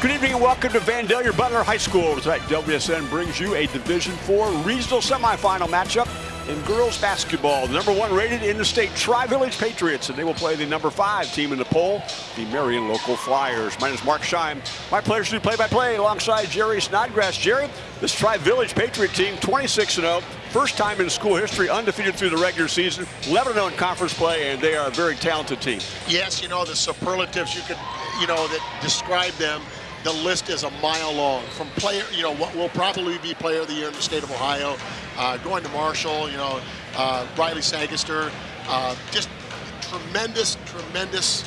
Good evening and welcome to Vandalia Butler High School. Tonight, WSN brings you a Division Four regional semifinal matchup in girls basketball. The number one rated in the state, Tri-Village Patriots, and they will play the number five team in the poll, the Marion Local Flyers. My name is Mark Scheim. My pleasure to play-by-play alongside Jerry Snodgrass. Jerry, this Tri-Village Patriot team, 26-0, first time in school history undefeated through the regular season, 11-0 in conference play, and they are a very talented team. Yes, you know, the superlatives you could, you know, that describe them the list is a mile long. From player, you know, what will probably be player of the year in the state of Ohio, uh, going to Marshall, you know, uh, Riley Sagister, uh, just tremendous, tremendous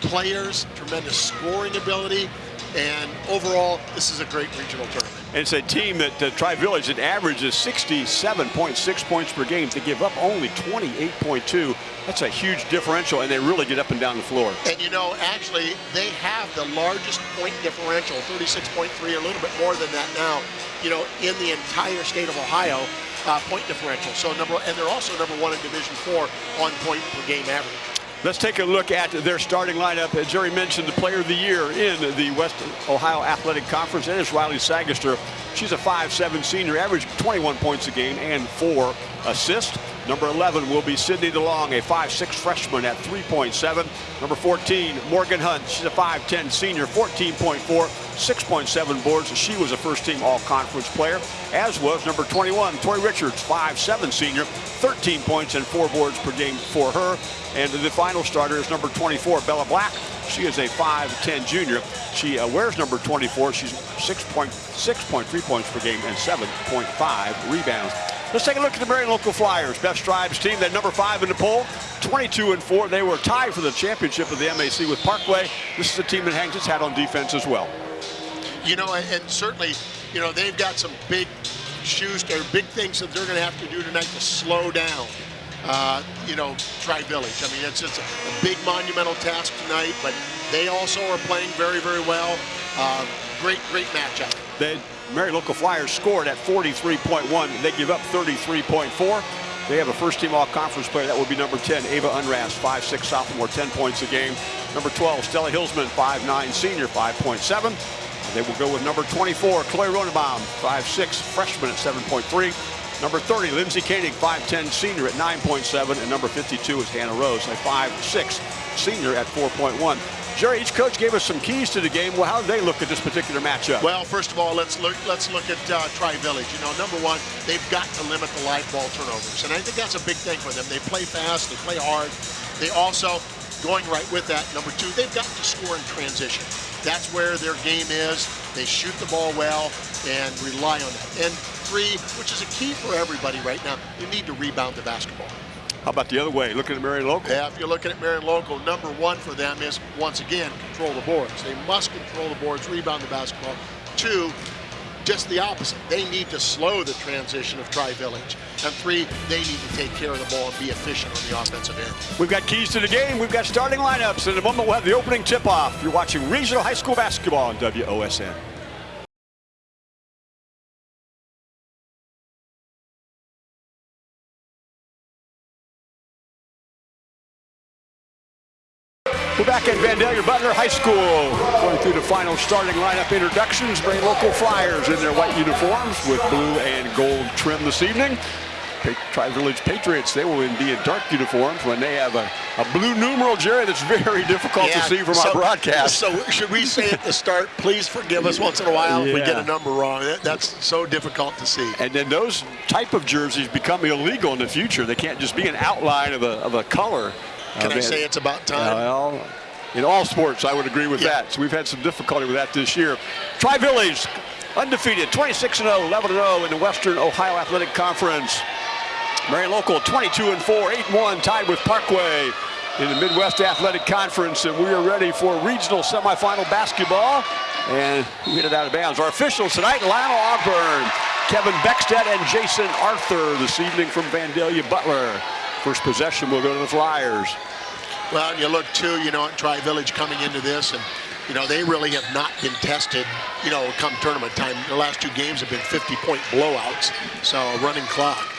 players, tremendous scoring ability, and overall, this is a great regional tournament. And it's a team that uh, Tri-Village that averages 67.6 points per game. They give up only 28.2. That's a huge differential, and they really get up and down the floor. And you know, actually, they have the largest point differential, 36.3, a little bit more than that now, you know, in the entire state of Ohio. Uh, point differential. So number, and they're also number one in Division Four on point per game average. Let's take a look at their starting lineup. As Jerry mentioned, the player of the year in the West Ohio Athletic Conference, it's Riley Sagister. She's a 5'7 senior, average 21 points a game and four assists. Number 11 will be Sydney DeLong, a 5'6 freshman at 3.7. Number 14, Morgan Hunt. She's a 5'10 senior, 14.4, 6.7 boards. She was a first-team all-conference player, as was number 21, Tori Richards, 5'7 senior, 13 points and four boards per game for her. And the final starter is number 24, Bella Black. She is a 5'10 junior. She uh, wears number 24. She's 6.6.3 points per game and 7.5 rebounds. Let's take a look at the Marion Local Flyers. Best Tribes team, that number five in the poll, 22 and four. They were tied for the championship of the MAC with Parkway. This is a team that hangs its hat on defense as well. You know, and certainly, you know, they've got some big shoes, or big things that they're going to have to do tonight to slow down. Uh, you know, Tri-Village. I mean, it's just a, big monumental task tonight, but they also are playing very, very well. Uh, great, great matchup. They Marion Local Flyers scored at 43.1. They give up 33.4. They have a first-team all-conference player. That would be number 10, Ava Unrast, 5'6 sophomore, 10 points a game. Number 12, Stella Hilsman, 5'9 senior, 5.7. They will go with number 24, Chloe Ronenbaum, 5'6 freshman at 7.3. Number 30, Lindsay Koenig, 5'10 senior at 9.7. And number 52 is Hannah Rose, a 5'6 senior at 4.1. Jerry, each coach gave us some keys to the game. Well, how did they look at this particular matchup? Well, first of all, let's look let's look at uh, Tri-Village. You know, number one, they've got to limit the live ball turnovers, and I think that's a big thing for them. They play fast, they play hard. They also, going right with that, number two, they've got to score in transition. That's where their game is. They shoot the ball well and rely on that. And three, which is a key for everybody right now, you need to rebound the basketball. How about the other way, looking at Marion Local? Yeah, if you're looking at Marion Local, number one for them is, once again, control the boards. They must control the boards, rebound the basketball. Two, just the opposite. They need to slow the transition of Tri-Village. And three, they need to take care of the ball and be efficient on the offensive end. We've got keys to the game. We've got starting lineups. and In a moment, we'll have the opening tip-off. You're watching Regional High School Basketball on WOSN. We're back at Vandalia Butler High School, through the final starting lineup introductions. Bring local Flyers in their white uniforms with blue and gold trim this evening. Tri-Village Patriots, they will be in dark uniforms when they have a, a blue numeral, Jerry, that's very difficult yeah, to see from so, our broadcast. So should we say at the start, please forgive us once in a while yeah. if we get a number wrong. That's so difficult to see. And then those type of jerseys become illegal in the future. They can't just be an outline of a, of a color. Can uh, I say it's about time? Well, in all sports, I would agree with yeah. that. So we've had some difficulty with that this year. Tri-Village, undefeated, 26-0, 11-0 in the Western Ohio Athletic Conference. Marion Local, 22-4, 8-1, tied with Parkway in the Midwest Athletic Conference, and we are ready for regional semifinal basketball. And we hit it out of bounds. Our officials tonight, Lionel Ogburn, Kevin Beckstead, and Jason Arthur this evening from Vandalia Butler. First possession will go to the Flyers. Well, and you look too, you know, at Tri-Village coming into this, and you know they really have not been tested. You know, come tournament time, the last two games have been 50-point blowouts, so a running clock.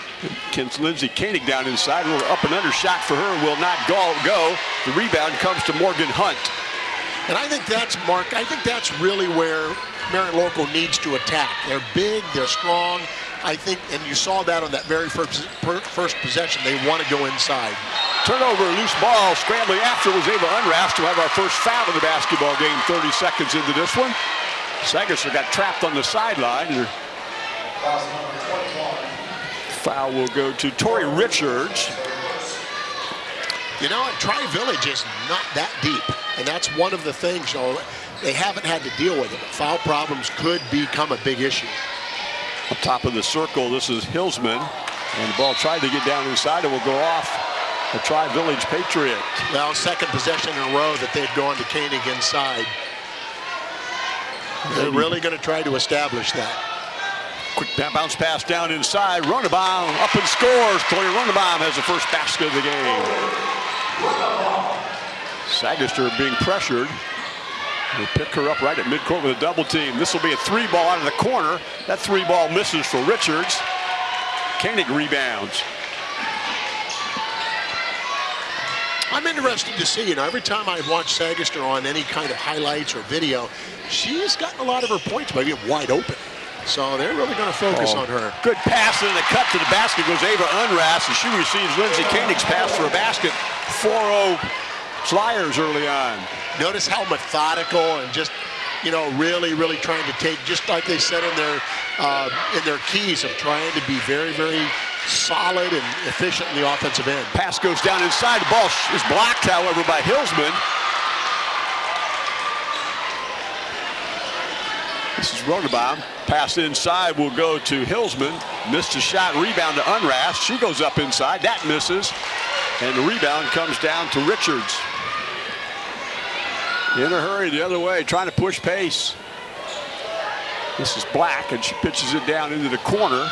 Kens Lindsay Koenig down inside, a little up and under shot for her will not go. go. The rebound comes to Morgan Hunt. And I think that's, Mark, I think that's really where Marion Local needs to attack. They're big, they're strong. I think, and you saw that on that very first, first possession. They want to go inside. Turnover, loose ball, scrambling after was Ava Unrast to have our first foul in the basketball game 30 seconds into this one. Sagister got trapped on the sideline. Foul will go to Tori Richards. You know, Tri Village is not that deep, and that's one of the things, you know, they haven't had to deal with it. Foul problems could become a big issue. Up top of the circle, this is Hillsman. And the ball tried to get down inside. It will go off the Tri-Village Patriot. Well, second possession in a row that they've gone to Koenig inside. They're really going to try to establish that. Quick bounce pass down inside. Runnebaum up and scores. Chloe Runnebaum has the first basket of the game. Sagister being pressured. They pick her up right at midcourt with a double team. This will be a three ball out of the corner. That three ball misses for Richards. Koenig rebounds. I'm interested to see, you know, every time I've watched Sagister on any kind of highlights or video, she's gotten a lot of her points by being wide open. So they're really going to focus oh, on her. Good pass and a cut to the basket goes Ava Unrast, and she receives Lindsay Koenig's pass for a basket. 4-0 Flyers early on. Notice how methodical and just, you know, really, really trying to take, just like they said in their uh, in their keys of trying to be very, very solid and efficient in the offensive end. Pass goes down inside. The ball is blocked, however, by Hillsman. This is Runnebaum. Pass inside will go to Hillsman. Missed a shot. Rebound to Unrast. She goes up inside. That misses. And the rebound comes down to Richards. In a hurry the other way, trying to push pace. This is Black, and she pitches it down into the corner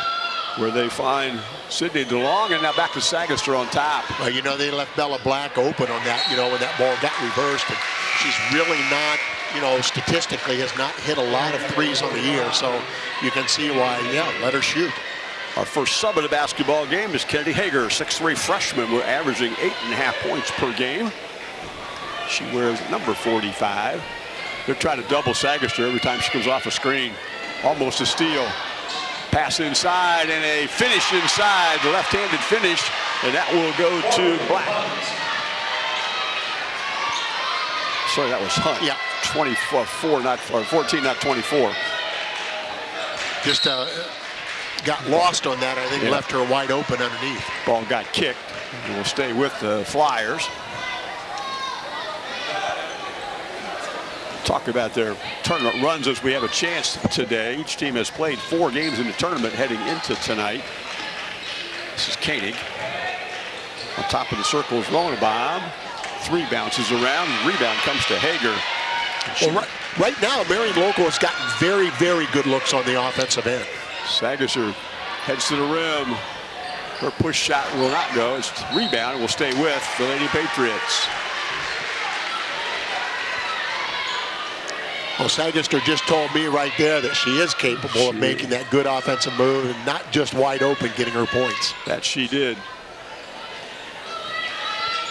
where they find Sydney DeLong, and now back to Sagister on top. Well, you know, they left Bella Black open on that, you know, when that ball got reversed. And she's really not, you know, statistically has not hit a lot of threes on the year. So you can see why, yeah, let her shoot. Our first sub of the basketball game is Kennedy Hager, 6'3 freshman. Averaging eight and a half points per game. She wears number 45. They're trying to double Sagister every time she comes off a screen. Almost a steal. Pass inside and a finish inside, the left-handed finish, and that will go to Black. Sorry, that was Hunt. Yeah. 24, not 14, not 24. Just uh, got lost on that. I think yeah. left her wide open underneath. Ball got kicked. we will stay with the Flyers. Talk about their tournament runs as we have a chance today. Each team has played four games in the tournament heading into tonight. This is Koenig. On top of the circle is Bob Three bounces around. Rebound comes to Hager. Well, right, right now, Marion Local has gotten very, very good looks on the offensive end. Sagister heads to the rim. Her push shot will not go. It's rebound. Will stay with the Lady Patriots. Well, Sagister just told me right there that she is capable she of making that good offensive move and not just wide open getting her points. That she did.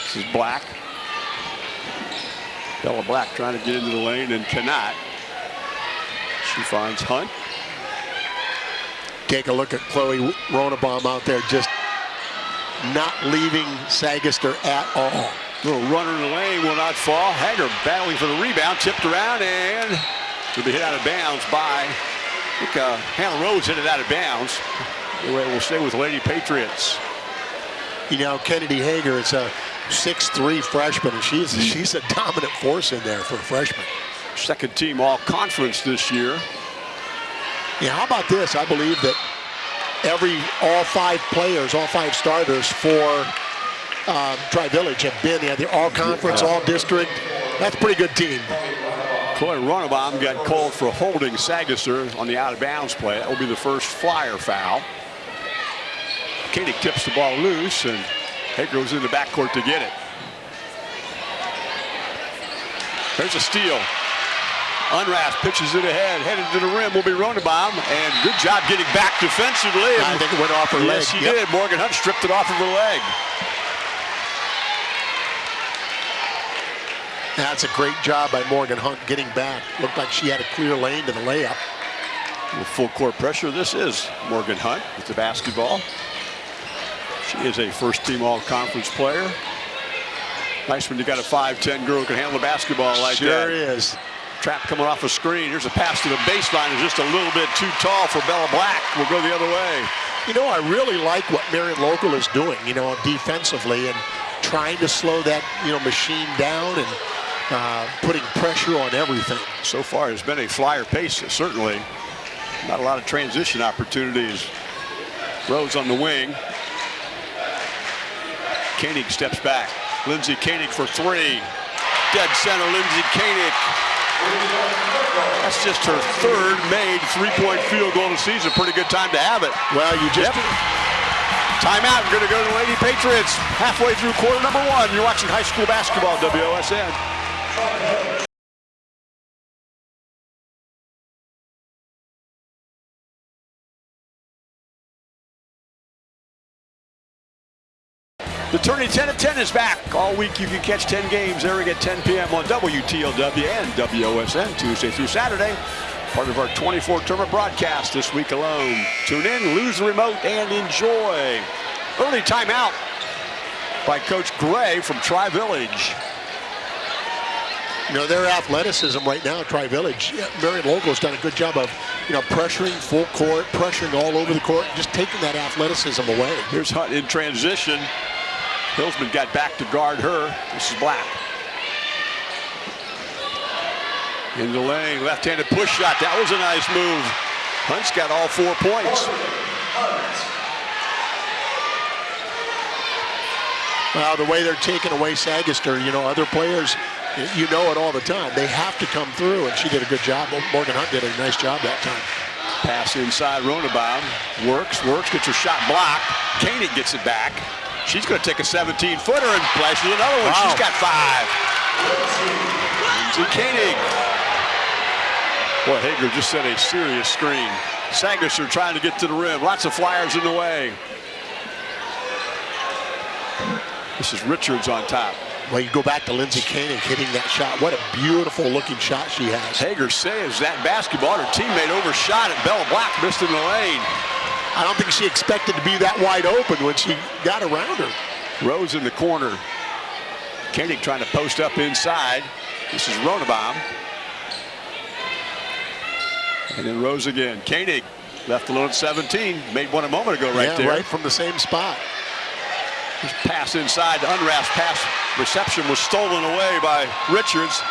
This is Black. Bella Black trying to get into the lane and cannot. She finds Hunt. Take a look at Chloe Runnebaum out there just not leaving Sagister at all. Little runner in the lane will not fall. Hager battling for the rebound, tipped around, and will be hit out of bounds by, I think uh, Hannah Rose hit it out of bounds. Anyway, we'll stay with Lady Patriots. You know, Kennedy Hager is a 6'3 freshman, and she's, she's a dominant force in there for a freshman. Second team all-conference this year. Yeah, how about this? I believe that every, all five players, all five starters for um, Tri-Village have been. They had the all-conference, all-district. That's a pretty good team. Chloe Runnebaum got called for holding Sagister on the out-of-bounds play. That will be the first flyer foul. Koenig tips the ball loose, and Hager goes in the backcourt to get it. There's a steal. Unrast pitches it ahead, headed to the rim will be Runnebaum, and good job getting back defensively. I think it went off her yes, leg. Yes, she yep. did. Morgan Hunt stripped it off of her leg. That's a great job by Morgan Hunt getting back. Looked like she had a clear lane to the layup. With full court pressure, this is Morgan Hunt with the basketball. She is a first team all conference player. Nice when you got a 5'10 girl who can handle the basketball like sure that. Sure is. Trap coming off a screen. Here's a pass to the baseline. Is just a little bit too tall for Bella Black. We'll go the other way. You know, I really like what Marion Local is doing, you know, defensively and trying to slow that, you know, machine down and uh, putting pressure on everything. So far, it's been a flyer pace, certainly. Not a lot of transition opportunities. Rose on the wing. Koenig steps back. Lindsay Koenig for three. Dead center, Lindsay Koenig. That's just her third made three-point field goal of the season. Pretty good time to have it. Well, you just... Yep. Timeout. We're going to go to the Lady Patriots. Halfway through quarter number one. You're watching high school basketball, WOSN. The tourney 10 of 10 is back. All week you can catch 10 games airing at 10 p.m. on WTLW and WOSN Tuesday through Saturday. Part of our 24 tournament broadcast this week alone. Tune in, lose the remote, and enjoy. Early timeout by Coach Gray from Tri-Village. You know, their athleticism right now, Tri-Village, Marion Local has done a good job of, you know, pressuring full court, pressuring all over the court, just taking that athleticism away. Here's Hunt in transition. Hillsman got back to guard her. This is Black. In the lane, left-handed push shot. That was a nice move. Hunt's got all four points. Well, the way they're taking away Sagister, you know, other players, you know it all the time. They have to come through, and she did a good job. Morgan Hunt did a nice job that time. Pass inside, Ronabaum. Works, works, gets her shot blocked. Koenig gets it back. She's going to take a 17-footer and flashes another one. Wow. She's got five. Lindsay Koenig. Boy, Hager just set a serious screen. Sagister trying to get to the rim. Lots of flyers in the way. This is Richards on top. Well, you go back to Lindsay Koenig hitting that shot. What a beautiful looking shot she has. Hager says that basketball, her teammate overshot it. Bella Black missed in the lane. I don't think she expected to be that wide open when she got around her. Rose in the corner. Koenig trying to post up inside. This is Ronabaum. And then Rose again. Koenig left alone at 17. Made one a moment ago right yeah, there. right from the same spot. Pass inside. The unwrapped pass reception was stolen away by Richards.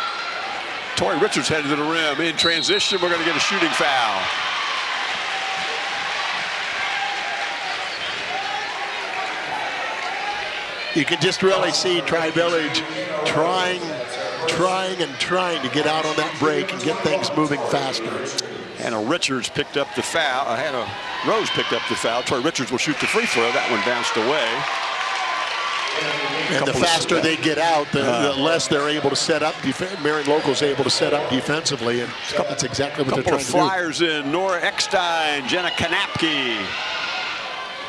Tori Richards headed to the rim. In transition, we're going to get a shooting foul. you can just really see Tri-Village trying, trying and trying to get out on that break and get things moving faster. Hannah Richards picked up the foul. Uh, Hannah Rose picked up the foul. Tori Richards will shoot the free throw. That one bounced away. And the faster they get out, the, uh, the, less they're able to set up. Marion Local's able to set up defensively, and that's exactly what they're trying to do. flyers in. Nora Eckstein, Jenna Kanapke,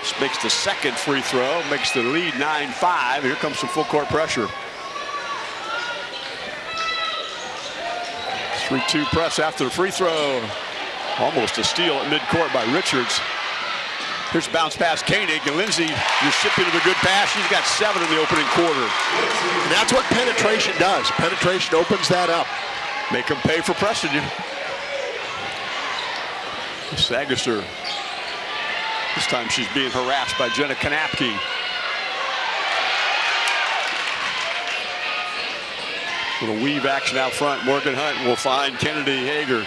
this makes the second free throw, makes the lead 9-5. Here comes some full court pressure. 3-2 press after the free throw. Almost a steal at midcourt by Richards. Here's a bounce pass, Koenig, and Lindsay recipient of a good pass. She's got seven in the opening quarter. And that's what penetration does. Penetration opens that up. Make them pay for pressing you. Sagister this time she's being harassed by Jenna Kanapke. Little weave action out front. Morgan Hunt will find Kennedy Hager.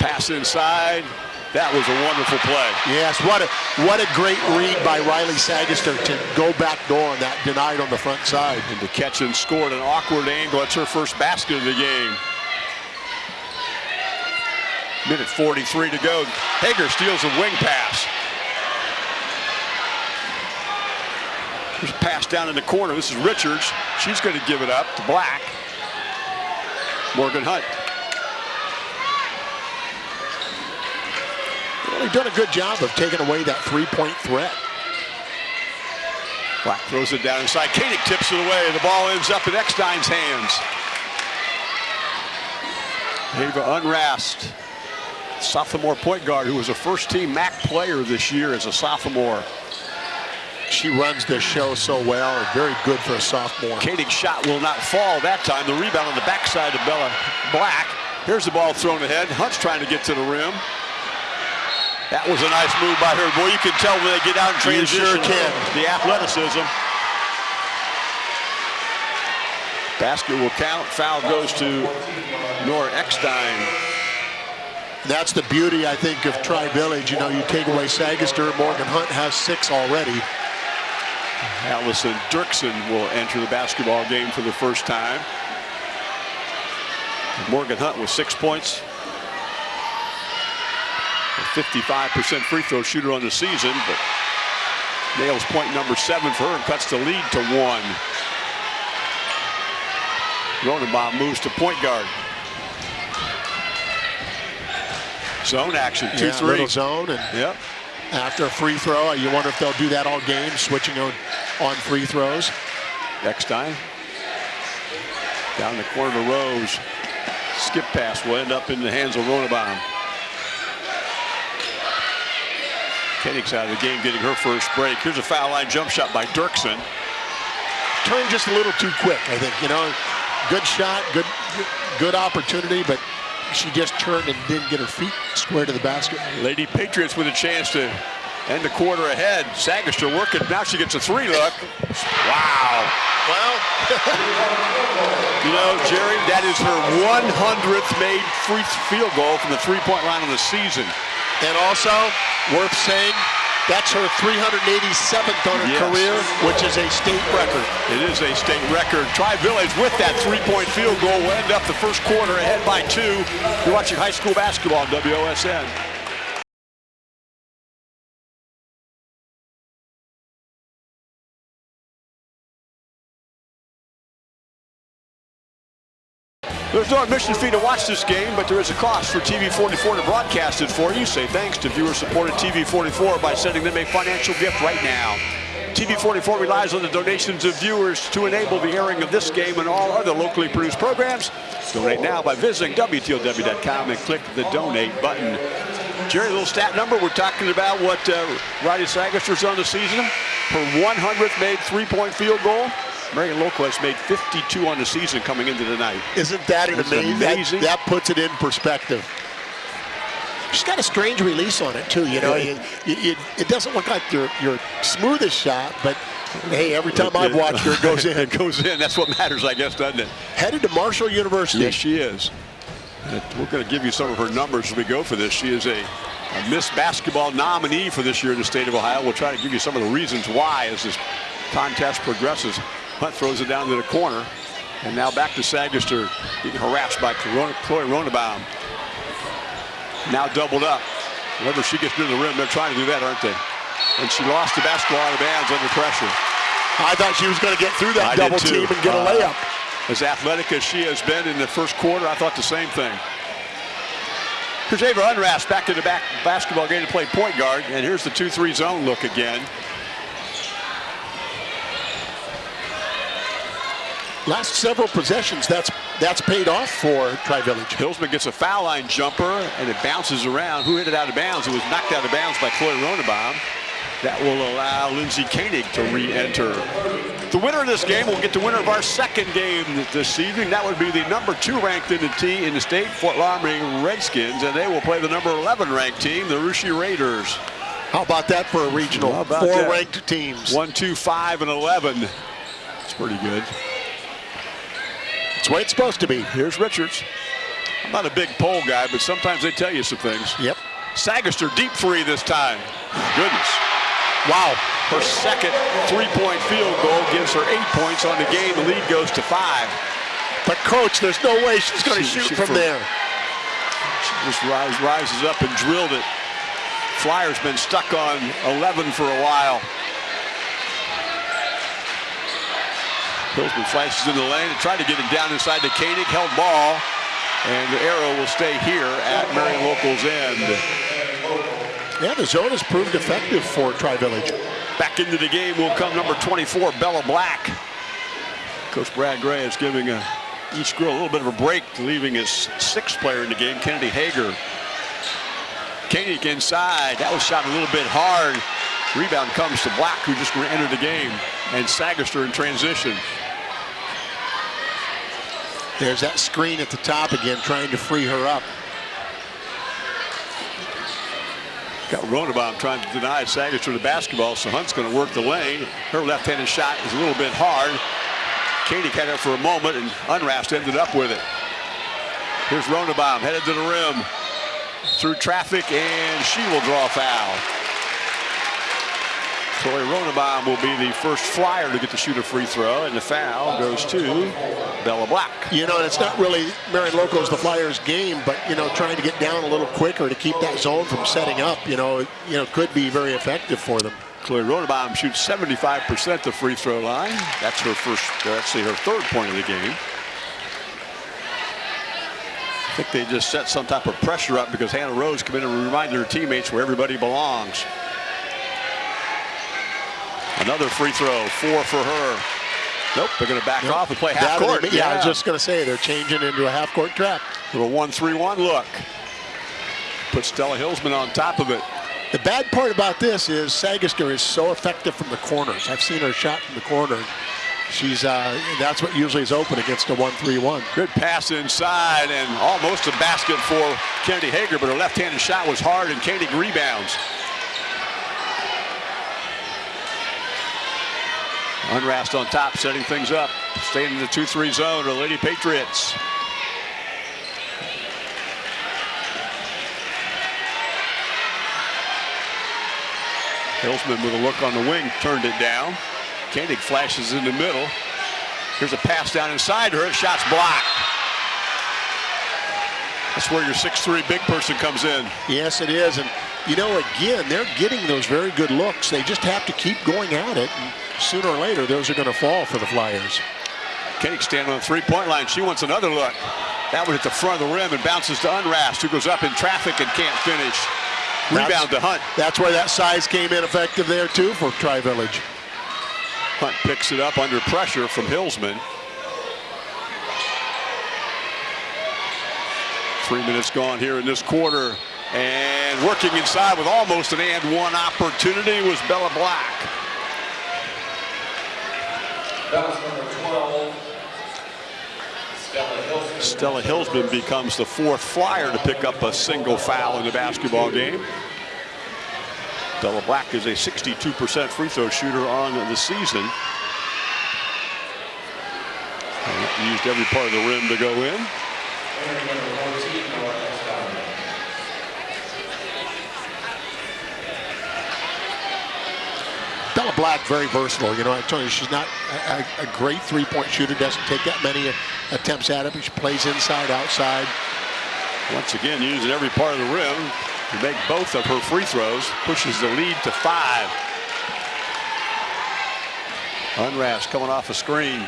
Pass inside. That was a wonderful play. Yes, what a what a great read by Riley Sagister to go back door on that denied on the front side. And to catch and score at an awkward angle. That's her first basket of the game. Minute 43 to go. Hager steals a wing pass. There's a pass down in the corner. This is Richards. She's going to give it up to Black. Morgan Hunt. Really done a good job of taking away that three-point threat. Black throws it down inside. Koenig tips it away. The ball ends up in Eckstein's hands. Ava Unrast, sophomore point guard who was a first-team MAC player this year as a sophomore. She runs this show so well very good for a sophomore. Koenig's shot will not fall that time. The rebound on the backside of Bella Black. Here's the ball thrown ahead. Hunt's trying to get to the rim. That was a nice move by her. Boy, you can tell when they get out in transition. You sure can. The athleticism. Basket will count. Foul goes to Nora Eckstein. That's the beauty, I think, of Tri-Village. You know, you take away Sagister, Morgan Hunt has six already. Allison Dirksen will enter the basketball game for the first time. Morgan Hunt with six points. A 55% free throw shooter on the season, but nails point number seven for her and cuts the lead to one. Ronenbaum moves to point guard. Zone action, two, yeah, three. Little zone, and yep. after a free throw, you wonder if they'll do that all game, switching on, on free throws. Next time. Down the corner to Rose. Skip pass will end up in the hands of Ronenbaum. Koenig's out of the game getting her first break. Here's a foul line jump shot by Dirksen. Turned just a little too quick, I think. You know, good shot, good good opportunity, but she just turned and didn't get her feet square to the basket. Lady Patriots with a chance to end the quarter ahead. Sagister working. Now she gets a three look. Wow. Well, you know, Jerry, that is her 100th made free field goal from the three-point line of the season. And also, worth saying, that's her 387th on her yes. career, which is a state record. It is a state record. Tri-Village with that three-point field goal will end up the first quarter ahead by two. You're watching high school basketball on WOSN. There's no admission fee to watch this game, but there is a cost for TV44 to broadcast it for you. Say thanks to viewer-supported TV44 by sending them a financial gift right now. TV44 relies on the donations of viewers to enable the airing of this game and all other locally produced programs. Donate now by visiting WTLW.com and click the donate button. Jerry, a little stat number. We're talking about what uh, Riley Sagister's on the season. Her 100th made three-point field goal. Marion has made 52 on the season coming into the night. Isn't that an amazing? amazing? That, that, puts it in perspective. She's got a strange release on it too. You know, it, it, it doesn't look like your your smoothest shot, but hey, every time I've watched her, it goes in. it goes in. That's what matters, I guess, doesn't it? Headed to Marshall University. Yes, she is. We're going to give you some of her numbers as we go for this. She is a, a Miss Basketball nominee for this year in the state of Ohio. We'll try to give you some of the reasons why as this contest progresses. Hunt throws it down to the corner. And now back to Sagister, being harassed by Chloe Ronenbaum. Now doubled up. Whenever she gets near the rim, they're trying to do that, aren't they? And she lost the basketball out of bounds under pressure. I thought she was going to get through that I double team and get uh, a layup. As athletic as she has been in the first quarter, I thought the same thing. Here's Ava Unrast back to the back basketball game to play point guard. And here's the 2-3 zone look again. Last several possessions, that's that's paid off for Tri-Village. Hillsman gets a foul line jumper, and it bounces around. Who hit it out of bounds? It was knocked out of bounds by Chloe Ronenbaum. That will allow Lindsey Koenig to re-enter. The winner of this game will get the winner of our second game this evening. That would be the number two ranked in the T in the state, Fort Loramie Redskins, and they will play the number 11 ranked team, the Russia Raiders. How about that for a regional? Four that? ranked teams. One, two, five, and 11. It's pretty good. It's the way it's supposed to be. Here's Richards. I'm not a big poll guy, but sometimes they tell you some things. Yep. Sagister deep three this time. Goodness. Wow. Her second three-point field goal gives her eight points on the game. The lead goes to five. But, Coach, there's no way she's going to shoot from, from there. She just rise, rises up and drilled it. Flyers been stuck on 11 for a while. Hillsman flashes in the lane and tried to get it down inside the Koenig, held ball, and the arrow will stay here at Marion Local's end. Yeah, the zone has proved effective for Tri-Village. Back into the game will come number 24, Bella Black. Coach Brad Gray is giving a, each girl a little bit of a break, leaving his sixth player in the game, Kennedy Hager. Koenig inside. That was shot a little bit hard. Rebound comes to Black, who just entered the game, and Sagister in transition. There's that screen at the top again, trying to free her up. Got Ronabaum trying to deny Sagister the basketball, so Hunt's going to work the lane. Her left-handed shot is a little bit hard. Katie had it for a moment, and Unrast ended up with it. Here's Ronabaum headed to the rim through traffic, and she will draw a foul. Chloe Ronabaum will be the first flyer to get to shoot a free throw, and the foul goes to Bella Black. You know, it's not really Marion Local's, the Flyers' game, but, you know, trying to get down a little quicker to keep that zone from setting up, you know, you know, could be very effective for them. Chloe Ronabaum shoots 75% the free throw line. That's her first, uh, actually her third point of the game. I think they just set some type of pressure up because Hannah Rose come in and remind her teammates where everybody belongs. Another free throw, four for her. Nope, they're going to back off and play half court. Yeah, yeah, I was just going to say they're changing into a half court trap. Little one-three-one look. Put Stella Hillsman on top of it. The bad part about this is Sagister is so effective from the corners. I've seen her shot from the corner. She's uh, that's what usually is open against a one-three-one. Good pass inside and almost a basket for Kennedy Hager, but her left-handed shot was hard and Kennedy rebounds. Unrast on top, setting things up. Staying in the 2-3 zone, the Lady Patriots. Hillsman with a look on the wing, turned it down. Koenig flashes in the middle. Here's a pass down inside her. Shot's blocked. That's where your 6'3 big person comes in. Yes, it is. And, you know, again, they're getting those very good looks. They just have to keep going at it. Sooner or later, those are going to fall for the Flyers. Koenig standing on the three-point line. She wants another look. That one at the front of the rim and bounces to Unrast, who goes up in traffic and can't finish. Rebound that's, to Hunt. That's where that size came in effective there, too, for Tri-Village. Hunt picks it up under pressure from Hillsman. Three minutes gone here in this quarter. And working inside with almost an and one opportunity was Bella Black. That was number 12, Stella Hillsman. Becomes the fourth flyer to pick up a single foul in the basketball game. Bella Black is a 62% free throw shooter on the season. And used every part of the rim to go in. Black, very versatile. You know, I told you, she's not a, a great three-point shooter, doesn't take that many attempts at it, but she plays inside, outside. Once again, using every part of the rim to make both of her free throws, pushes the lead to five. Unrast coming off a screen.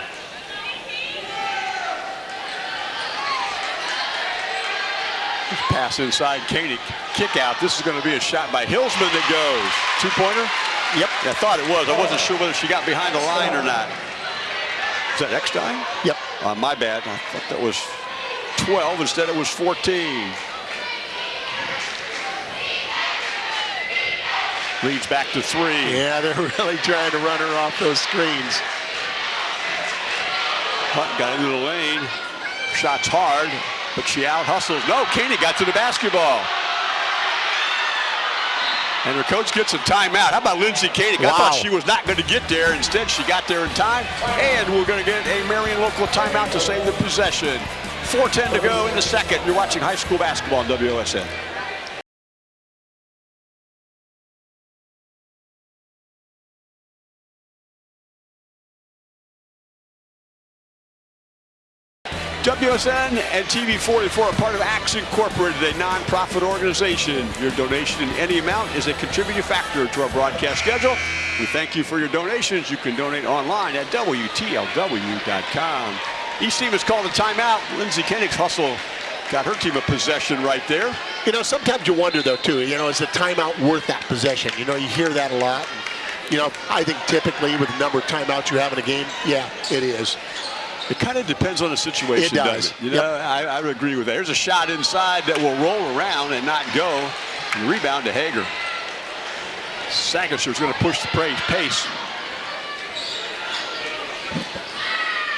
Pass inside, Koenig. Kick out. This is going to be a shot by Hillsman that goes. Two-pointer? Yep. I thought it was. I wasn't sure whether she got behind the line or not. Is that Eckstein? Yep. Uh, my bad. I thought that was 12. Instead, it was 14. Leads back to three. Yeah, they're really trying to run her off those screens. Hunt got into the lane. Shots hard, but she out hustles. No, Koenig got to the basketball. And her coach gets a timeout. How about Lindsey Koenig? Wow. I thought she was not going to get there. Instead, she got there in time. And we're going to get a Marion local timeout to save the possession. 4.10 to go in the second. You're watching high school basketball on WOSN. WSN and TV44 are part of Axe Incorporated, a nonprofit organization. Your donation in any amount is a contributing factor to our broadcast schedule. We thank you for your donations. You can donate online at WTLW.com. Each team has called a timeout. Lindsey Koenig's hustle got her team a possession right there. You know, sometimes you wonder, though, too, you know, is the timeout worth that possession? You know, you hear that a lot. you know, I think typically with the number of timeouts you have in a game, yeah, it is. It kind of depends on the situation. It does. It? You know, yep. I, I, would agree with that. There's a shot inside that will roll around and not go. And rebound to Hager. Sagister's going to push the pace.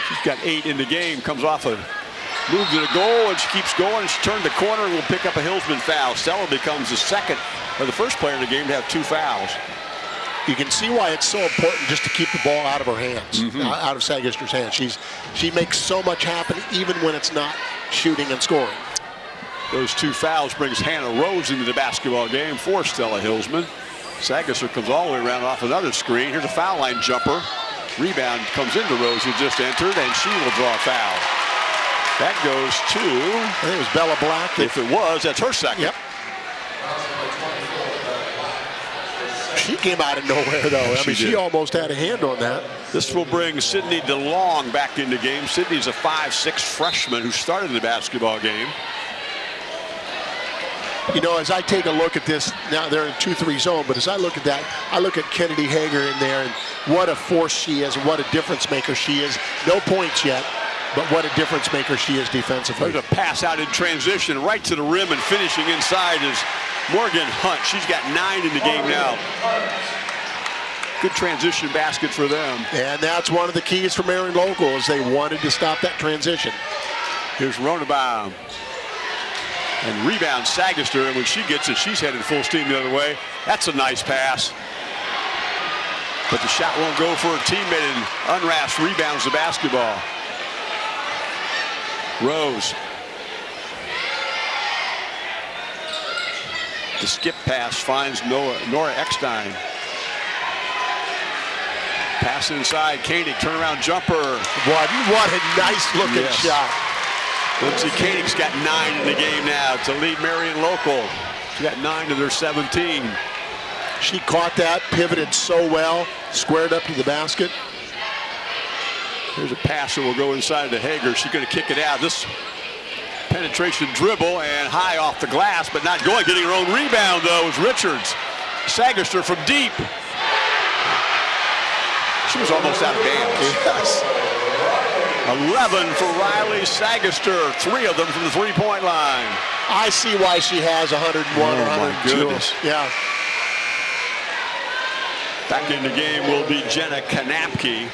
She's got eight in the game. Comes off a move to the goal, and she keeps going. She turned the corner and will pick up a Hillsman foul. Stella becomes the second or the first player in the game to have two fouls you can see why it's so important just to keep the ball out of her hands, mm -hmm. out of Sagister's hands. She's she makes so much happen even when it's not shooting and scoring. Those two fouls brings Hannah Rose into the basketball game for Stella Hillsman. Sagister comes all the way around off another screen. Here's a foul line jumper. Rebound comes into Rose who just entered and she will draw a foul. That goes to I think it was Bella Black. If it was, that's her second. Yep. She came out of nowhere, though. I mean, she almost had a hand on that. This will bring Sydney DeLong back into game. Sydney's a 5'6 freshman who started the basketball game. You know, as I take a look at this, now they're in 2-3 zone, but as I look at that, I look at Kennedy Hager in there and what a force she is and what a difference maker she is. No points yet, but what a difference maker she is defensively. There's a pass out in transition right to the rim and finishing inside is Morgan Hunt. She's got nine in the game now. Good transition basket for them. And that's one of the keys for Marion Local is they wanted to stop that transition. Here's Ronabaum. And rebound Sagister, and when she gets it, she's headed full steam the other way. That's a nice pass. But the shot won't go for her teammate, and Unrast rebounds the basketball. Rose. The skip pass finds Noah, Nora Eckstein. Pass inside, Koenig, turnaround jumper. What, what a nice looking yes. shot. Lindsay Koenig's got nine in the game now to lead Marion Local. She got nine to their 17. She caught that, pivoted so well, squared up to the basket. Here's a pass that will go inside to Hager. She's going to kick it out. This penetration dribble and high off the glass, but not going. Getting her own rebound, though, is Richards. Sagister from deep. She was almost out of bounds. Yes. 11 for Riley Sagister. Three of them from the three-point line. I see why she has 101 oh, or 102. Yeah. Back in the game will be Jenna Kanapke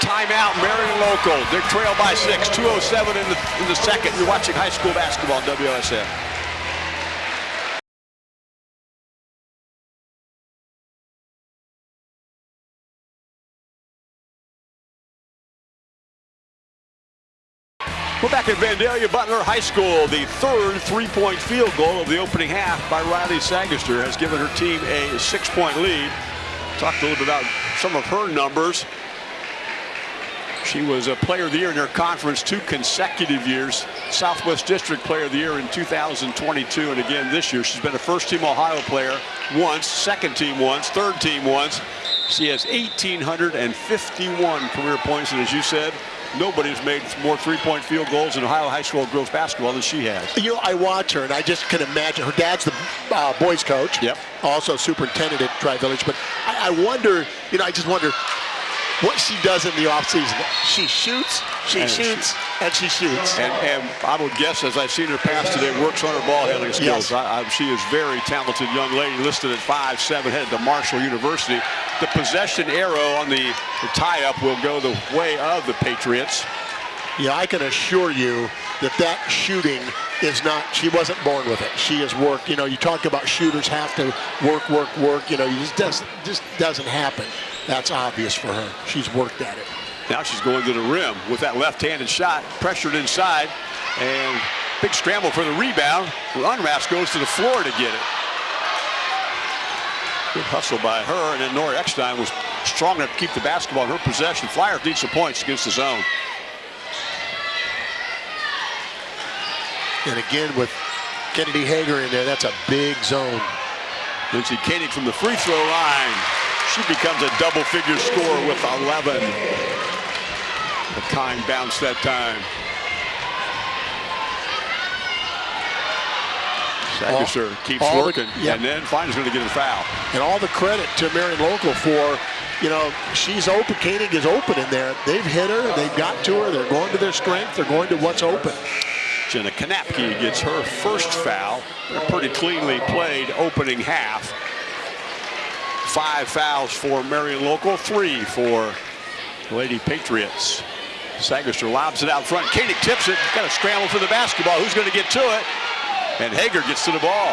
timeout, Marion Local. They trail by six, 207 in the, in the second. You're watching high school basketball on WSN. We're back at Vandalia Butler High School. The third three-point field goal of the opening half by Riley Sagister has given her team a six-point lead. Talked a little bit about some of her numbers. She was a player of the year in her conference two consecutive years. Southwest District Player of the Year in 2022 and again this year. She's been a first team Ohio player once, second team once, third team once. She has 1,851 career points and as you said, nobody's made more three-point field goals in Ohio high school girls basketball than she has. You know, I watch her, and I just can imagine. Her dad's the uh, boys coach. Yep. Also superintendent at Tri Village. But I, I wonder, you know, I just wonder, what she does in the offseason. She shoots, she and shoots, she, and she shoots. And, and, I would guess, as I've seen her pass today, works on her ball handling skills. Yes. I, I, she is very talented young lady, listed at 5'7", headed to Marshall University. The possession arrow on the, the tie-up will go the way of the Patriots. Yeah, I can assure you that that shooting is not, she wasn't born with it. She has worked. You know, you talk about shooters have to work, work, work. You know, it just doesn't, just doesn't happen. That's obvious for her. She's worked at it. Now she's going to the rim with that left-handed shot, pressured inside, and big scramble for the rebound. Unrast goes to the floor to get it. Good hustle by her, and then Nora Eckstein was strong enough to keep the basketball in her possession. Flyers need some points against the zone. And again, with Kennedy Hager in there, that's a big zone. Lindsay Koenig from the free throw line. She becomes a double-figure scorer with 11. The time bounce that time. Sagister keeps all the- working, and then finally going to get a foul. And all the credit to Marion Local for, you know, she's open. Koenig is open in there. They've hit her. They've got to her. They're going to their strength. They're going to what's open. Jenna Kanapke gets her first foul. They're pretty cleanly played opening half. Five fouls for Marion Local, three for Lady Patriots. Sagister lobs it out front. Koenig tips it. Got to scramble for the basketball. Who's going to get to it? And Hager gets to the ball.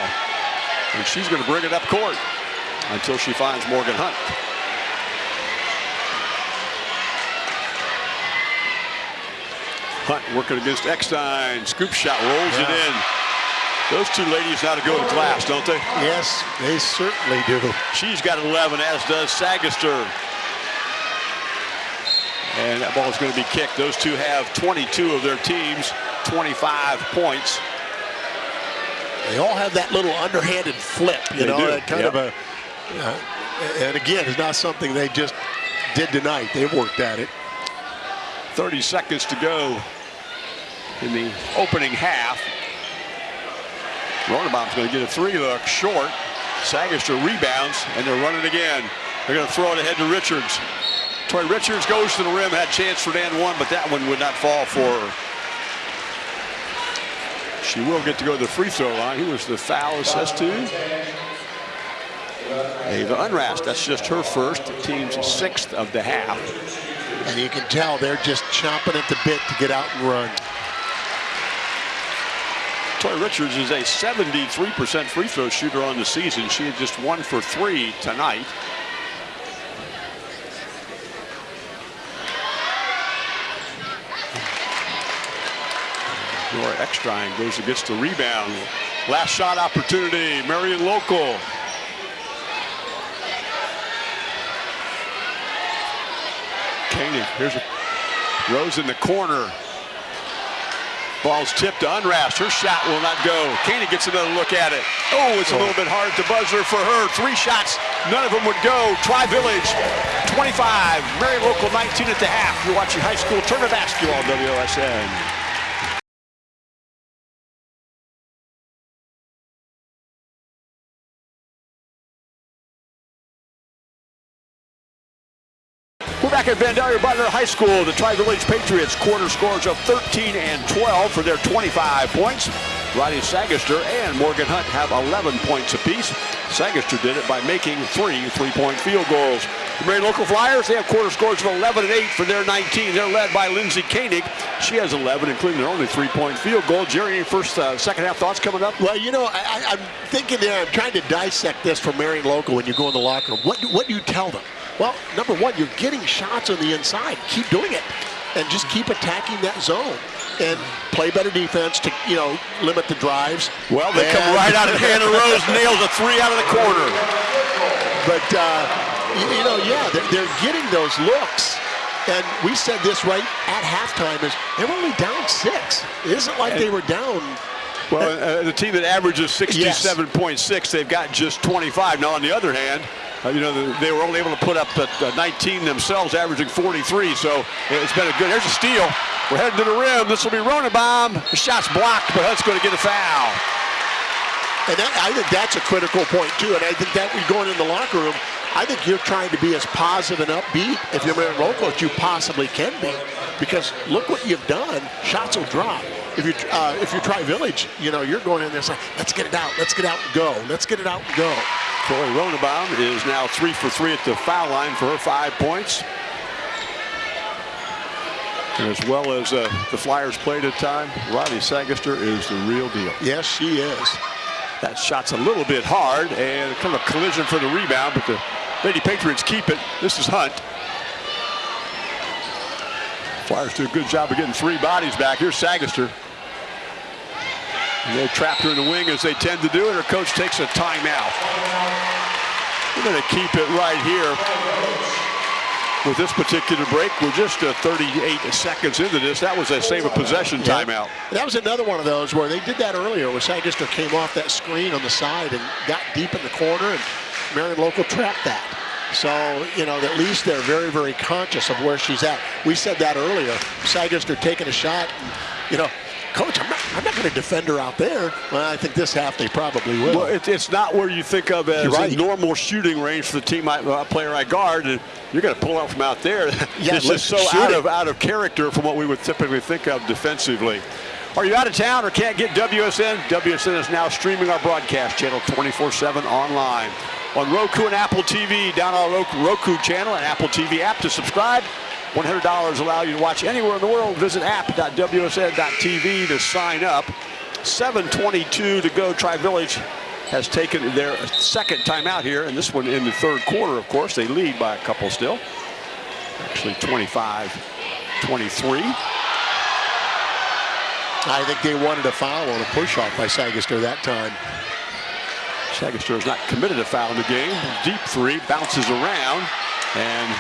And she's going to bring it up court until she finds Morgan Hunt. Hunt working against Eckstein. Scoop shot rolls it in. Those two ladies now to go to class, don't they? Yes, they certainly do. She's got 11, as does Sagister. And that ball is going to be kicked. Those two have 22 of their teams, 25 points. They all have that little underhanded flip, you They know, do, that kind yep. of a. uh, and again, it's not something they just did tonight. They've worked at it. 30 seconds to go in the opening half. Ronabaum's going to get a three look short. Sagister rebounds, and they're running again. They're going to throw it ahead to Richards. Tori Richards goes to the rim, had chance for Dan one, but that one would not fall for her. She will get to go to the free throw line. Who was the foul assist to? Ava Unrast. That's just her first, the team's sixth of the half. And you can tell they're just chomping at the bit to get out and run. Tori Richards is a 73% free throw shooter on the season. She had just one for three tonight. Nora Eckstein goes gets the rebound. Last shot opportunity, Marion Local. Koenig, here's a Rose in the corner. Ball's tipped to Unrast. Her shot will not go. Koenig gets another look at it. Oh, it's a little bit hard to buzzer for her. Three shots, none of them would go. Tri-Village, 25. Marion Local, 19 at the half. You're watching high school tournament basketball on WOSN. Back at Vandalia Butler High School. The Tri-Village Patriots quarter scores of 13 and 12 for their 25 points. Riley Sagister and Morgan Hunt have 11 points apiece. Sagister did it by making three three-point field goals. The Marion Local Flyers, they have quarter scores of 11 and 8 for their 19. They're led by Lindsay Koenig. She has 11, including their only three-point field goal. Jerry, any first, uh, second half thoughts coming up? Well, you know, I, I'm thinking there, I'm trying to dissect this for Marion Local when you go in the locker room. What, what do you tell them? Well, number one, you're getting shots on the inside. Keep doing it. And just keep attacking that zone. And play better defense to, you know, limit the drives. Well, they come right out of Hannah Rose, nails a three out of the corner. But, uh, you, you know, yeah, they're, they're getting those looks. And we said this right at halftime is they're only down six. It isn't like they were down. Well, uh, the team that averages 67.6, they've got just 25. Now, on the other hand, uh, you know, they were only able to put up uh, 19 themselves, averaging 43. So it's been a good. There's a steal. We're heading to the rim. This will be Ronenbaum. The shot's blocked, but Hunt's going to get a foul. And that, I think that's a critical point, too. And I think that we're going in the locker room, I think you're trying to be as positive and upbeat if you're Marion Local as you possibly can be. Because look what you've done. Shots will drop. If you uh, if you try Village, you know, you're going in there saying, let's get it out, let's get out and go. Let's get it out and go. Chloe Ronenbaum is now three for three at the foul line for her five points. And as well as uh, the Flyers played at time, Riley Sagister is the real deal. Yes, she is. That shot's a little bit hard and kind of a collision for the rebound, but the Lady Patriots keep it. This is Hunt. Flyers do a good job of getting three bodies back. Here's Sagister. And they trapped her in the wing as they tend to do, and her coach takes a timeout. We're going to keep it right here with this particular break. We're just uh, 38 seconds into this. That was a save of possession Yeah. timeout. That was another one of those where they did that earlier, where Sagister came off that screen on the side and got deep in the corner, and Marion Local trapped that. So, you know, at least they're very, very conscious of where she's at. We said that earlier. Sagister taking a shot, and, you know, Coach, I'm not, I'm not going to defend her out there. Well, I think this half they probably will. Well, it, it's not where you think of as right. a normal shooting range for the team I, uh, player I guard, and you're going to pull out from out there. Yeah, it's let's just so out it. of out of character from what we would typically think of defensively. Are you out of town or can't get WSN? WSN is now streaming our broadcast channel 24/7 online on Roku and Apple TV. Down our Roku channel and Apple TV app to subscribe. $100 allow you to watch anywhere in the world. Visit app.wsn.tv to sign up. 7:22 to go. Tri Village has taken their second timeout here, and this one in the third quarter. Of course, they lead by a couple still. Actually, 25-23. I think they wanted a foul on a push-off by Sagister that time. Sagister has not committed a foul in the game. Deep three bounces around, and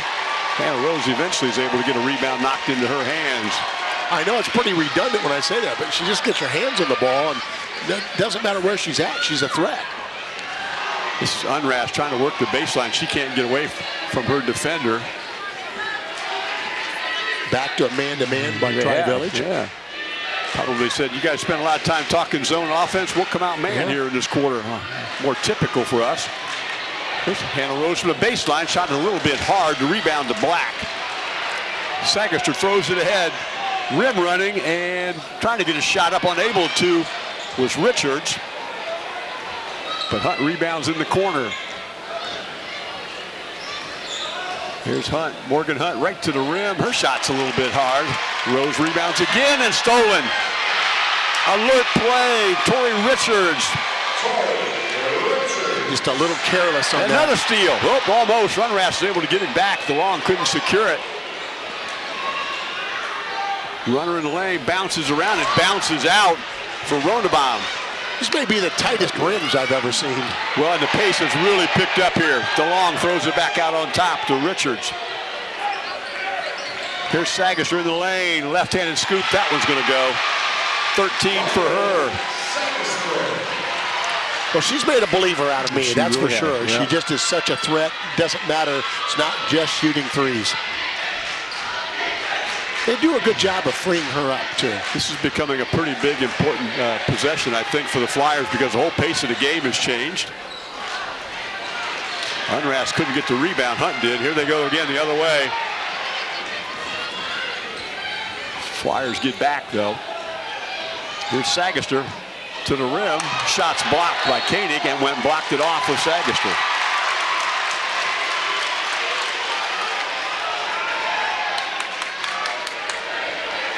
Hannah Rose eventually is able to get a rebound knocked into her hands. I know it's pretty redundant when I say that, but she just gets her hands on the ball, and it doesn't matter where she's at, she's a threat. This is Unrast trying to work the baseline. She can't get away from her defender. Back to a man-to-man by Tri-Village. Yeah. Probably said, you guys spend a lot of time talking zone offense. We'll come out man Yeah. here in this quarter. Huh. More typical for us. Hannah Rose from the baseline. Shot it a little bit hard to rebound to Black. Sagister throws it ahead. Rim running and trying to get a shot up. Unable to was Richards. But Hunt rebounds in the corner. Here's Hunt, Morgan Hunt right to the rim. Her shot's a little bit hard. Rose rebounds again and stolen. Alert play, Tori Richards. Just a little careless on Another that. Another steal. Oh, almost. Unrast is able to get it back. DeLong couldn't secure it. Runner in the lane bounces around and bounces out for Ronabaum. This may be the tightest rims I've ever seen. Well, and the pace has really picked up here. DeLong throws it back out on top to Richards. Here's Sagister in the lane. Left-handed scoop. That one's going to go. 13 for her. Well, she's made a believer out of me, She that's really for sure. yeah. She just is such a threat. Doesn't matter. It's not just shooting threes. They do a good job of freeing her up, too. This is becoming a pretty big, important uh, possession, I think, for the Flyers because the whole pace of the game has changed. Unrast couldn't get the rebound. Hunt did. Here they go again the other way. Flyers get back, though. Here's Sagister to the rim. Shots blocked by Koenig and went and blocked it off with Sagister.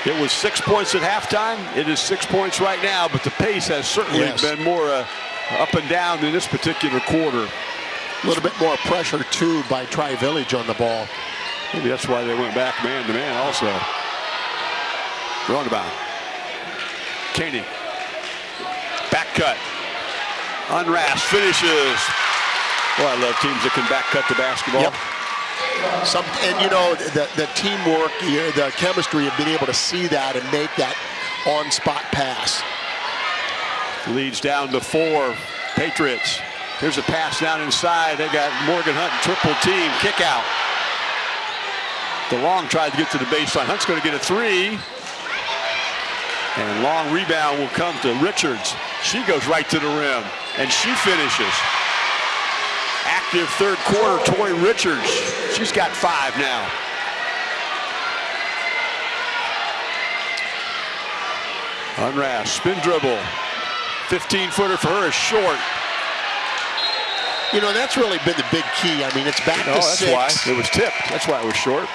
It was six points at halftime. It is six points right now, but the pace has certainly Yes. been more uh, up and down in this particular quarter. A little bit more pressure, too, by Tri Village on the ball. Maybe that's why they went back man to man also. Roundabout. Koenig. Back cut. Unrast finishes. Well, I love teams that can back cut the basketball. Yep. Some, and you know, the, the teamwork, the chemistry of being able to see that and make that on-spot pass. Leads down to four. Patriots. Here's a pass down inside. They got Morgan Hunt triple team. Kick out. DeLong tried to get to the baseline. Hunt's going to get a three. And long rebound will come to Richards. She goes right to the rim. And she finishes. Active third quarter, Tori Richards. She's got five now. Unrast, spin dribble. 15 footer for her is short. You know, that's really been the big key. I mean, it's back Oh, to that's six. why. It was tipped. That's why it was short.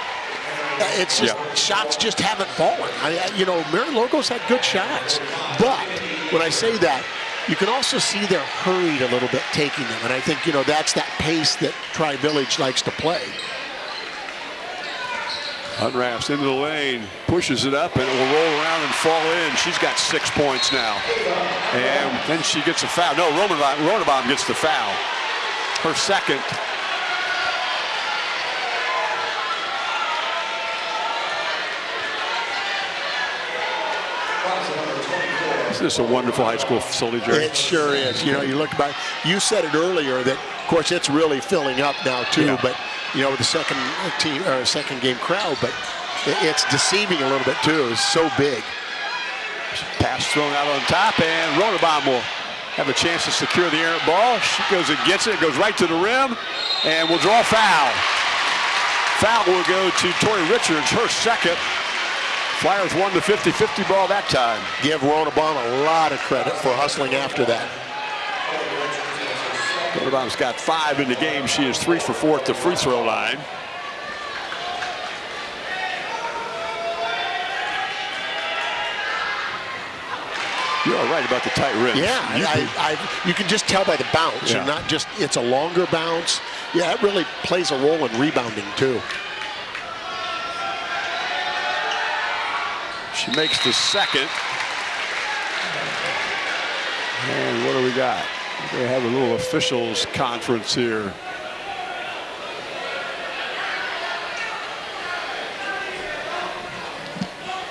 It's just Yeah. shots just haven't fallen. I, you know, Marion Local's had good shots, but when I say that, you can also see they're hurried a little bit taking them, and I think you know that's that pace that Tri Village likes to play. Unrast into the lane, pushes it up, and it will roll around and fall in. She's got six points now. And then she gets a foul. No, Ronabaum gets the foul. Her second. This is a wonderful high school facility, Jerry. It sure is. You know, you look back. You said it earlier that, of course, it's really filling up now too. Yeah. But you know, with the second team or second game crowd, but it's deceiving a little bit too. It's so big. Pass thrown out on top, and Ronenbaum will have a chance to secure the errant ball. She goes and gets it, goes right to the rim, and will draw foul. Foul will go to Tori Richards, her second. Flyers won the 50-50 ball that time. Give Ronenbaum a lot of credit for hustling after that. Ronenbaum's got five in the game. She is three for four at the free throw line. You're all right about the tight rim. Yeah, you, I, I, you can just tell by the bounce, Yeah. and not just it's a longer bounce. Yeah, it really plays a role in rebounding too. She makes the second. And what do we got? They have a little officials conference here.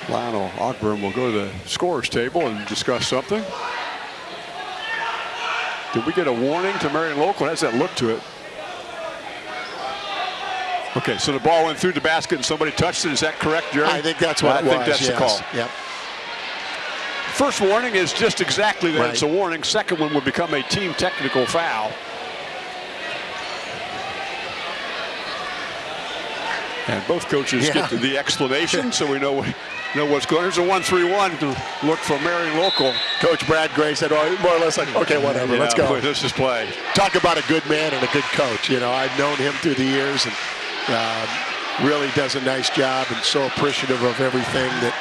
Lionel Ogburn will go to the scorer's table and discuss something. Did we get a warning to Marion Local? Does that look to it? Okay, so the ball went through the basket and somebody touched it. Is that correct, Jerry? I think that's what I think was, that's the call. Yep. First warning is just exactly that. Right. It's a warning. Second one would become a team technical foul. And both coaches Yeah. get to the explanation, so we know know what's going on. There's a 1-3-1 to look for Marion Local. Coach Brad Gray said, oh, more or less like, okay, whatever, let's go. Let's just play. Talk about a good man and a good coach. You know, I've known him through the years and um, really does a nice job and so appreciative of everything that,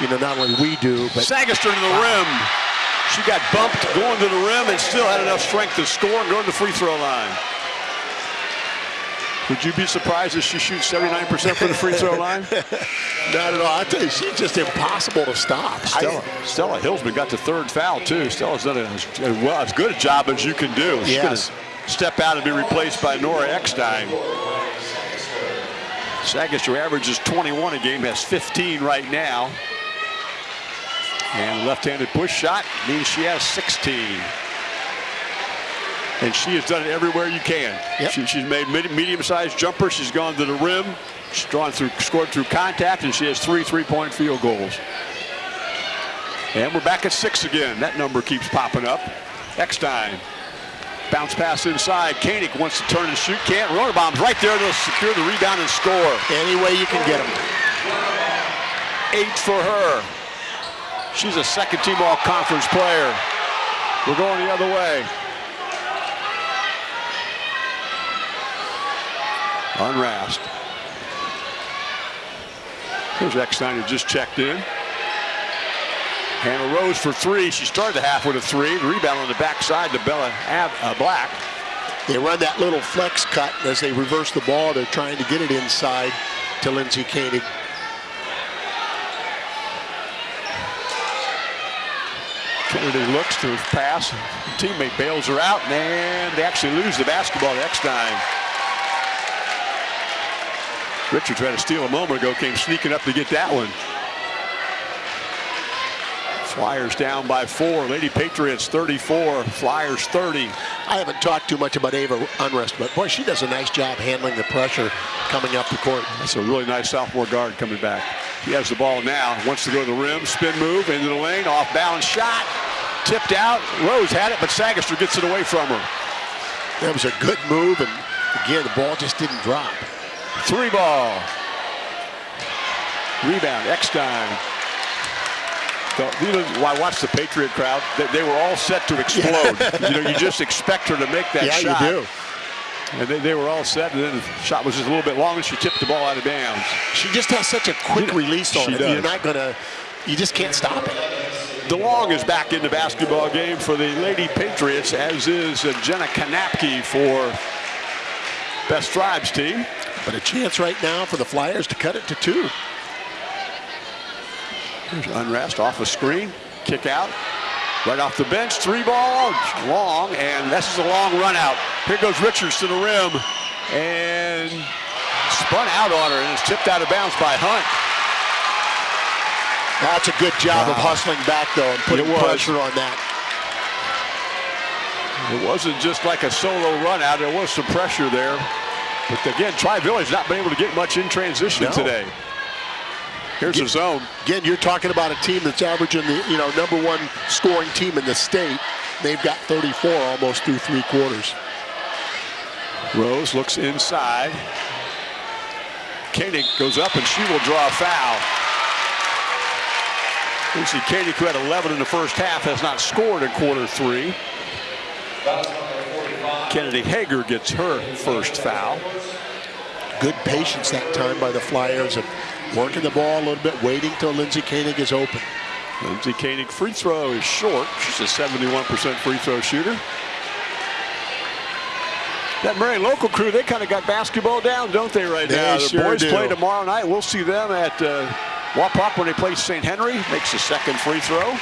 you know, not only we do, but Sagister to the rim. She got bumped going to the rim and still had enough strength to score and go to the free throw line. Would you be surprised if she shoots 79% from the free throw line? not at all. I tell you, she's just impossible to stop. I- Stella, Stella Hillsman got the third foul too. Stella's done as well as good a job as you can do. She's Yes. going to step out and be replaced by Nora Eckstein. Sagister averages 21 a game, has 15 right now. And left-handed push shot means she has 16. And she has done it everywhere you can. Yep. She, she's made medium-sized jumpers. She's gone to the rim. She's drawn through, scored through contact, and she has three three-point field goals. And we're back at six again. That number keeps popping up. Eckstein. Bounce pass inside. Koenig wants to turn and shoot. Can't. Ronenbaum's right there to secure the rebound and score. Any way you can get them. Eight for her. She's a second team all conference player. We're going the other way. Unrast. Here's Eckstein who just checked in. Hannah Rose for three. She started the half with a three. Rebound on the backside to Bella uh, Black. They run that little flex cut as they reverse the ball. They're trying to get it inside to Lindsay Koenig. Kennedy looks to pass. Teammate bails her out, and they actually lose the basketball to Eckstein. Richard tried to steal a moment ago, came sneaking up to get that one. Flyers down by four. Lady Patriots 34, Flyers 30. I haven't talked too much about Ava Unrast, but boy, she does a nice job handling the pressure coming up the court. That's a really nice sophomore guard coming back. He has the ball now, wants to go to the rim, spin move into the lane, off balance shot, tipped out. Rose had it, but Sagister gets it away from her. That was a good move, and again, the ball just didn't drop. Three ball. Rebound, Eckstein. So, you know, I watched the Patriot crowd. They, they were all set to explode. you know, you just expect her to make that yeah, shot. you do. And they, they were all set, and then the shot was just a little bit long, and she tipped the ball out of bounds. She just has such a quick release on She it. does. You're not gonna, you just can't stop it. DeLong is back in the basketball game for the Lady Patriots, as is uh, Jenna Kanapke for Best Tribes team. But a chance right now for the Flyers to cut it to two. Here's Unrast off a screen, kick out, right off the bench, three ball, long, and this is a long run out. Here goes Richards to the rim, and spun out on her, and it's tipped out of bounds by Hunt. That's a good job of hustling back though and putting pressure on that. It wasn't just like a solo run out, there was some pressure there. But again, Tri Village not been able to get much in transition No. today. Here's the zone. Again, you're talking about a team that's averaging the you know number one scoring team in the state. They've got 34 almost through three quarters. Rose looks inside. Koenig goes up and she will draw a foul. Lucy Koenig, who had 11 in the first half, has not scored in quarter three. Kennedy Hager gets her first foul. Good patience that time by the Flyers of working the ball a little bit, waiting till Lindsey Koenig is open. Lindsey Koenig free throw is short. She's a 71% free throw shooter. That Marion local crew, they kind of got basketball down, don't they, right They now? sure the boys do. play tomorrow night. We'll see them at uh, Wapak when they play St. Henry. Makes the second free throw.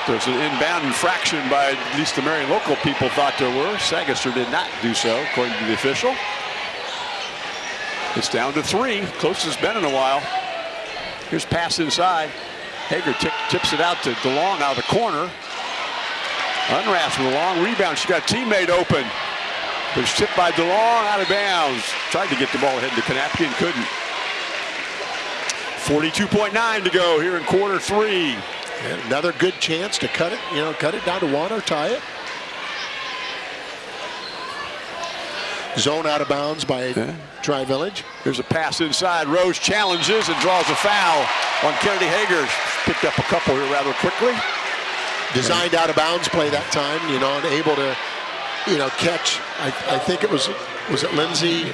Thought there was an inbound infraction by at least the Marion local people thought there were. Sagister did not do so, according to the official. It's down to three. Closest it's been in a while. Here's pass inside. Hager tips it out to DeLong out of the corner. Unrast with a long rebound. She got a teammate open. But it's tipped by DeLong out of bounds. Tried to get the ball ahead to Kanapke and couldn't. 42.9 to go here in quarter three. And another good chance to cut it, you know, cut it down to one or tie it. Zone out of bounds by Yeah. Tri Village. Here's a pass inside. Rose challenges and draws a foul on Kennedy Hager. Picked up a couple here rather quickly. Designed out of bounds play that time, you know, and able to, you know, catch. I, I think it was was it Lindsay?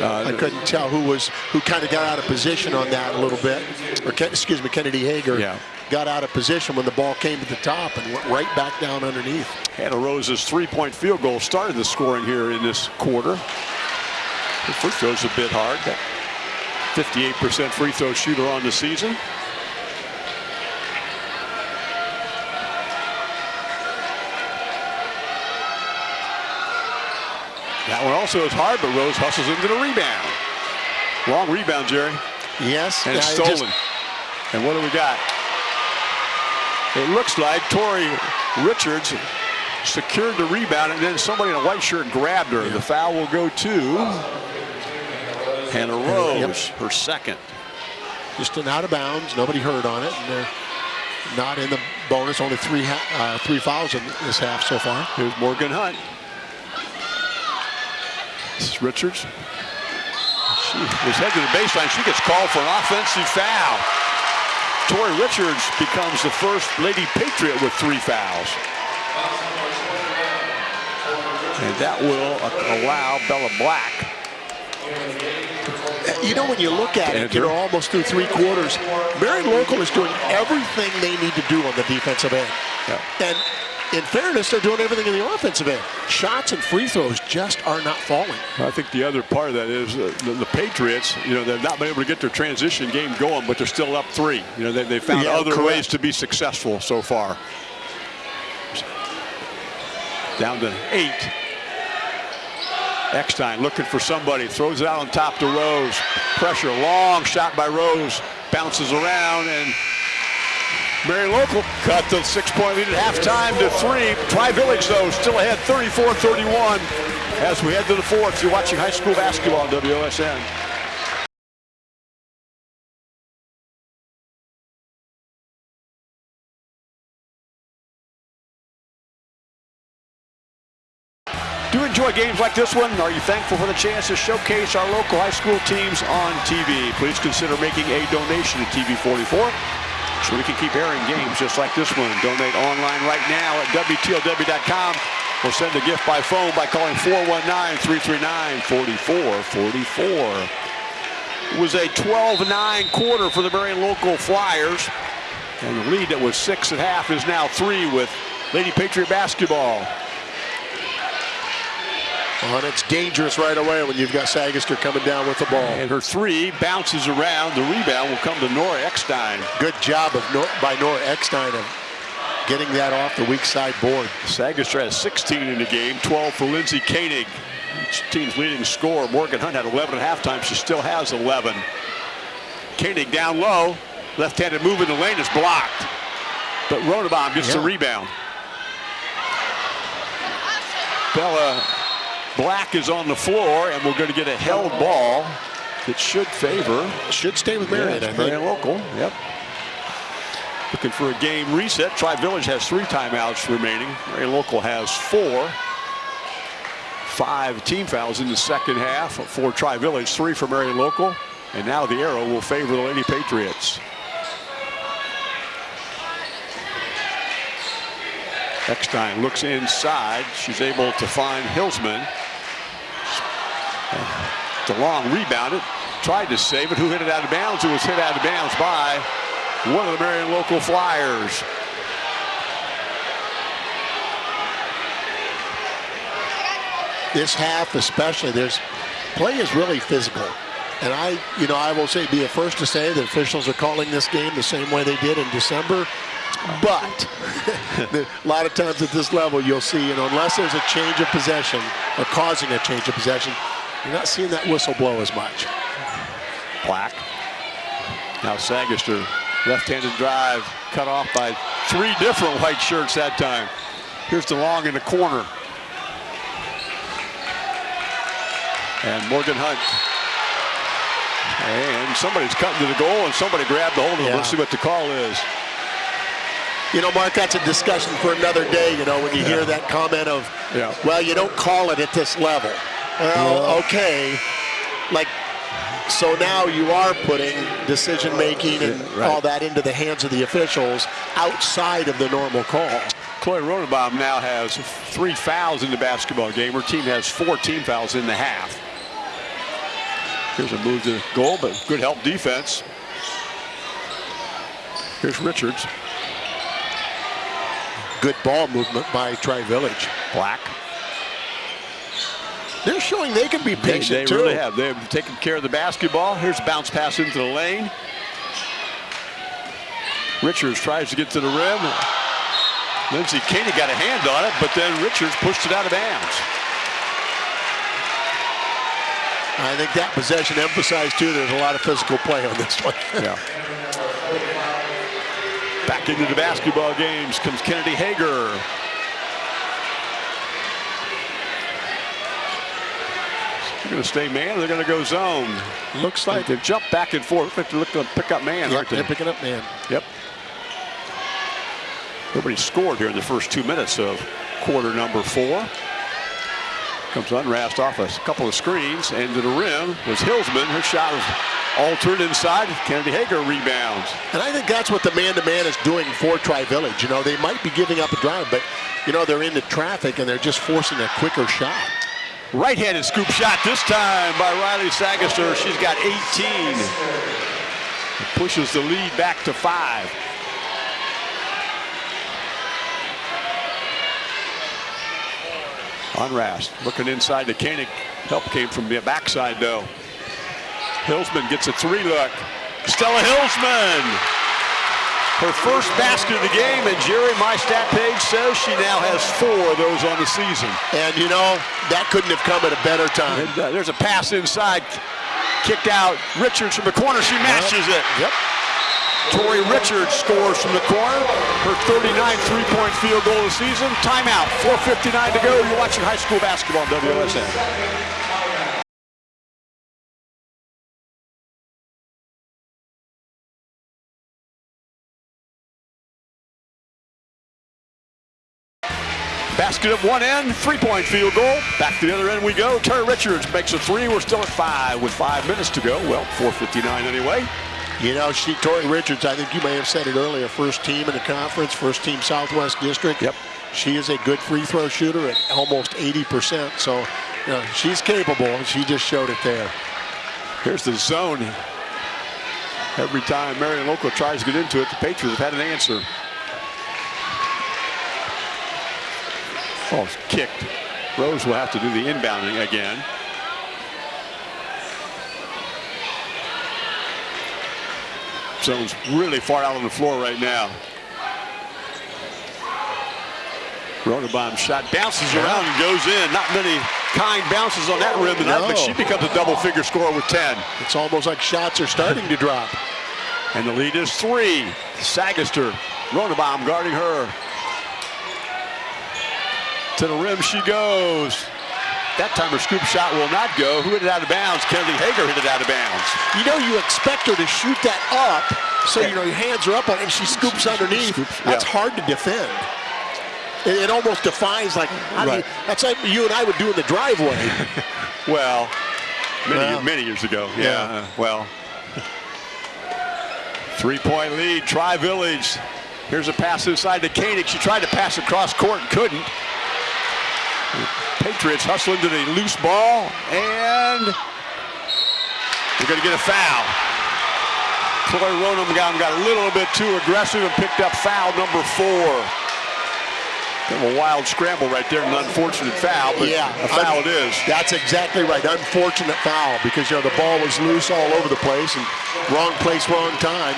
Uh, I couldn't tell who was who kind of got out of position on that a little bit. Or excuse me, Kennedy Hager Yeah. Got out of position when the ball came to the top and went right back down underneath. Hannah Rose's three-point field goal started the scoring here in this quarter. Her free throw's a bit hard. That 58% free throw shooter on the season. That one also is hard, but Rose hustles into the rebound. Long rebound, Jerry. Yes, And it's stolen. just- and what do we got? It looks like Tori Richards secured the rebound, and then somebody in a white shirt grabbed her. The foul will go to Hannah Rose, her second. just an out of bounds. Nobody heard on it. And they're not in the bonus. Only three uh, three fouls in this half so far. Here's Morgan Hunt. This is Richards. She was headed to the baseline. She gets called for an offensive foul. Tori Richards becomes the first Lady Patriot with three fouls. And that will allow Bella Black. You know, when you look at it, you're almost through three quarters, Marion Local is doing everything they need to do on the defensive end. Yeah. And in fairness, they're doing everything in the offensive end. Shots and free throws just are not falling. I think the other part of that is uh, the, the Patriots, you know, they've not been able to get their transition game going, but they're still up three. You know, they, they found Yeah, other correct. ways to be successful so far. Down to eight. Eckstein looking for somebody, throws it out on top to Rose. Pressure, long shot by Rose, bounces around, and Marion Local cut the six-point lead at halftime to three. Tri-Village, though, still ahead 34-31 as we head to the fourth. You're watching high school basketball on WOSN. Do you enjoy games like this one? Are you thankful for the chance to showcase our local high school teams on TV? Please consider making a donation to TV44 so we can keep airing games just like this one. Donate online right now at WTLW.com or send a gift by phone by calling 419-339-4444. It was a 12-9 quarter for the Marion local Flyers. And the lead that was six at half is now three with Lady Patriot basketball. Well, and it's dangerous right away when you've got Sagister coming down with the ball. And her three bounces around. The rebound will come to Nora Eckstein. Good job of Nor- by Nora Eckstein of getting that off the weak side board. Sagister has 16 in the game, 12 for Lindsay Koenig. Each team's leading scorer. Morgan Hunt had 11 at halftime. She still has 11. Koenig down low. Left-handed move in the lane is blocked. But Ronabaum gets the rebound. Bella Black is on the floor, and we're going to get a held ball that should favor. Should stay with Marion, yeah, I. Marion local. Yep. Looking for a game reset. Tri Village has three timeouts remaining. Marion local has four. Five team fouls in the second half for Tri Village, three for Marion local. And now the arrow will favor the Lady Patriots. Eckstein looks inside. She's able to find Hillsman. DeLong rebounded, tried to save it. Who hit it out of bounds? It was hit out of bounds by one of the Marion local Flyers. This half especially, there's play is really physical. And I, you know, I will say, be the first to say that officials are calling this game the same way they did in December. But a lot of times at this level, you'll see, you know, unless there's a change of possession or causing a change of possession, you're not seeing that whistle blow as much. Black. Now Sagister, left-handed drive, cut off by three different white shirts that time. Here's DeLong in the corner. And Morgan Hunt. And somebody's cutting to the goal, and somebody grabbed the hold of. Yeah. Let's see what the call is. You know, Mark, that's a discussion for another day, you know, when you hear that comment of, Yeah. well, you don't call it at this level. Well, okay. Like, so now you are putting decision making and Yeah, right. all that into the hands of the officials outside of the normal call. Chloe Rodenbaum now has three fouls in the basketball game. Her team has four team fouls in the half. Here's a move to goal, but good help defense. Here's Richards. Good ball movement by Tri Village. Black. They're showing they can be They, patient they too. really have. They've taken care of the basketball. Here's a bounce pass into the lane. Richards tries to get to the rim. Lindsay Koenig got a hand on it, but then Richards pushed it out of bounds. I think that possession emphasized too. There's a lot of physical play on this one. Yeah. Back into the basketball games comes Kennedy Hager. Going to stay man. They're going to go zone. Looks like They jump back and forth. They look to pick up man, yeah, aren't they? they're picking up man. Yep. Nobody scored here in the first two minutes of quarter number four. Comes Unrast off a couple of screens and to the rim was Hillsman. Her shot was altered inside. Kennedy Hager rebounds. And I think that's what the man-to-man is doing for Tri-Village. You know, they might be giving up a drive, but, you know, they're into traffic and they're just forcing a quicker shot. Right-handed scoop shot this time by Riley Sagister. She's got 18. Pushes the lead back to five. Unrast looking inside to Koenig. Help came from the backside though. Hillsman gets a three look. Stella Hillsman. Her first basket of the game, and Jerry, my stat page says she now has four of those on the season. And, you know, that couldn't have come at a better time. And, uh, there's a pass inside, kicked out. Richards from the corner, she matches it. Yep. Tori Richards scores from the corner. Her 39th three-point field goal of the season. Timeout, 4.59 to go. You're watching high school basketball on WSN. Basket at one end, three-point field goal. Back to the other end we go. Tori Richards makes a three. We're still at five with five minutes to go. Well, 4.59 anyway. You know, she, Tori Richards, I think you may have said it earlier, first team in the conference, first team Southwest District. Yep. She is a good free throw shooter at almost 80%. So, you know, she's capable, and she just showed it there. Here's the zone. Every time Marion Local tries to get into it, the Patriots have had an answer. It's kicked. Rose will have to do the inbounding again. Zone's really far out on the floor right now. Rodenbaum shot bounces around and goes in. Not many kind bounces on that rim tonight, but she becomes a double figure scorer with 10. It's almost like shots are starting to drop. And the lead is three. Sagister, Rodenbaum guarding her. To the rim she goes. That time her scoop shot will not go. Who hit it out of bounds? Kennedy Hager hit it out of bounds. You know, you expect her to shoot that up, so you know your hands are up on it, and she scoops underneath. Scoops, That's yeah. hard to defend. It, it almost defies like you- that's like you and I would do in the driveway. Well, many, Well. many years ago. Yeah, Yeah. uh, well. Three-point lead, Tri-Village. Here's a pass inside to Koenig. She tried to pass across court and couldn't. Patriots hustle into the loose ball, and we're going to get a foul. Chloe Ronham got, got a little bit too aggressive and picked up foul number four. Kind of a wild scramble right there, an unfortunate foul, but yeah, a foul un- it is. That's exactly right. Unfortunate foul because you know the ball was loose all over the place and wrong place, wrong time.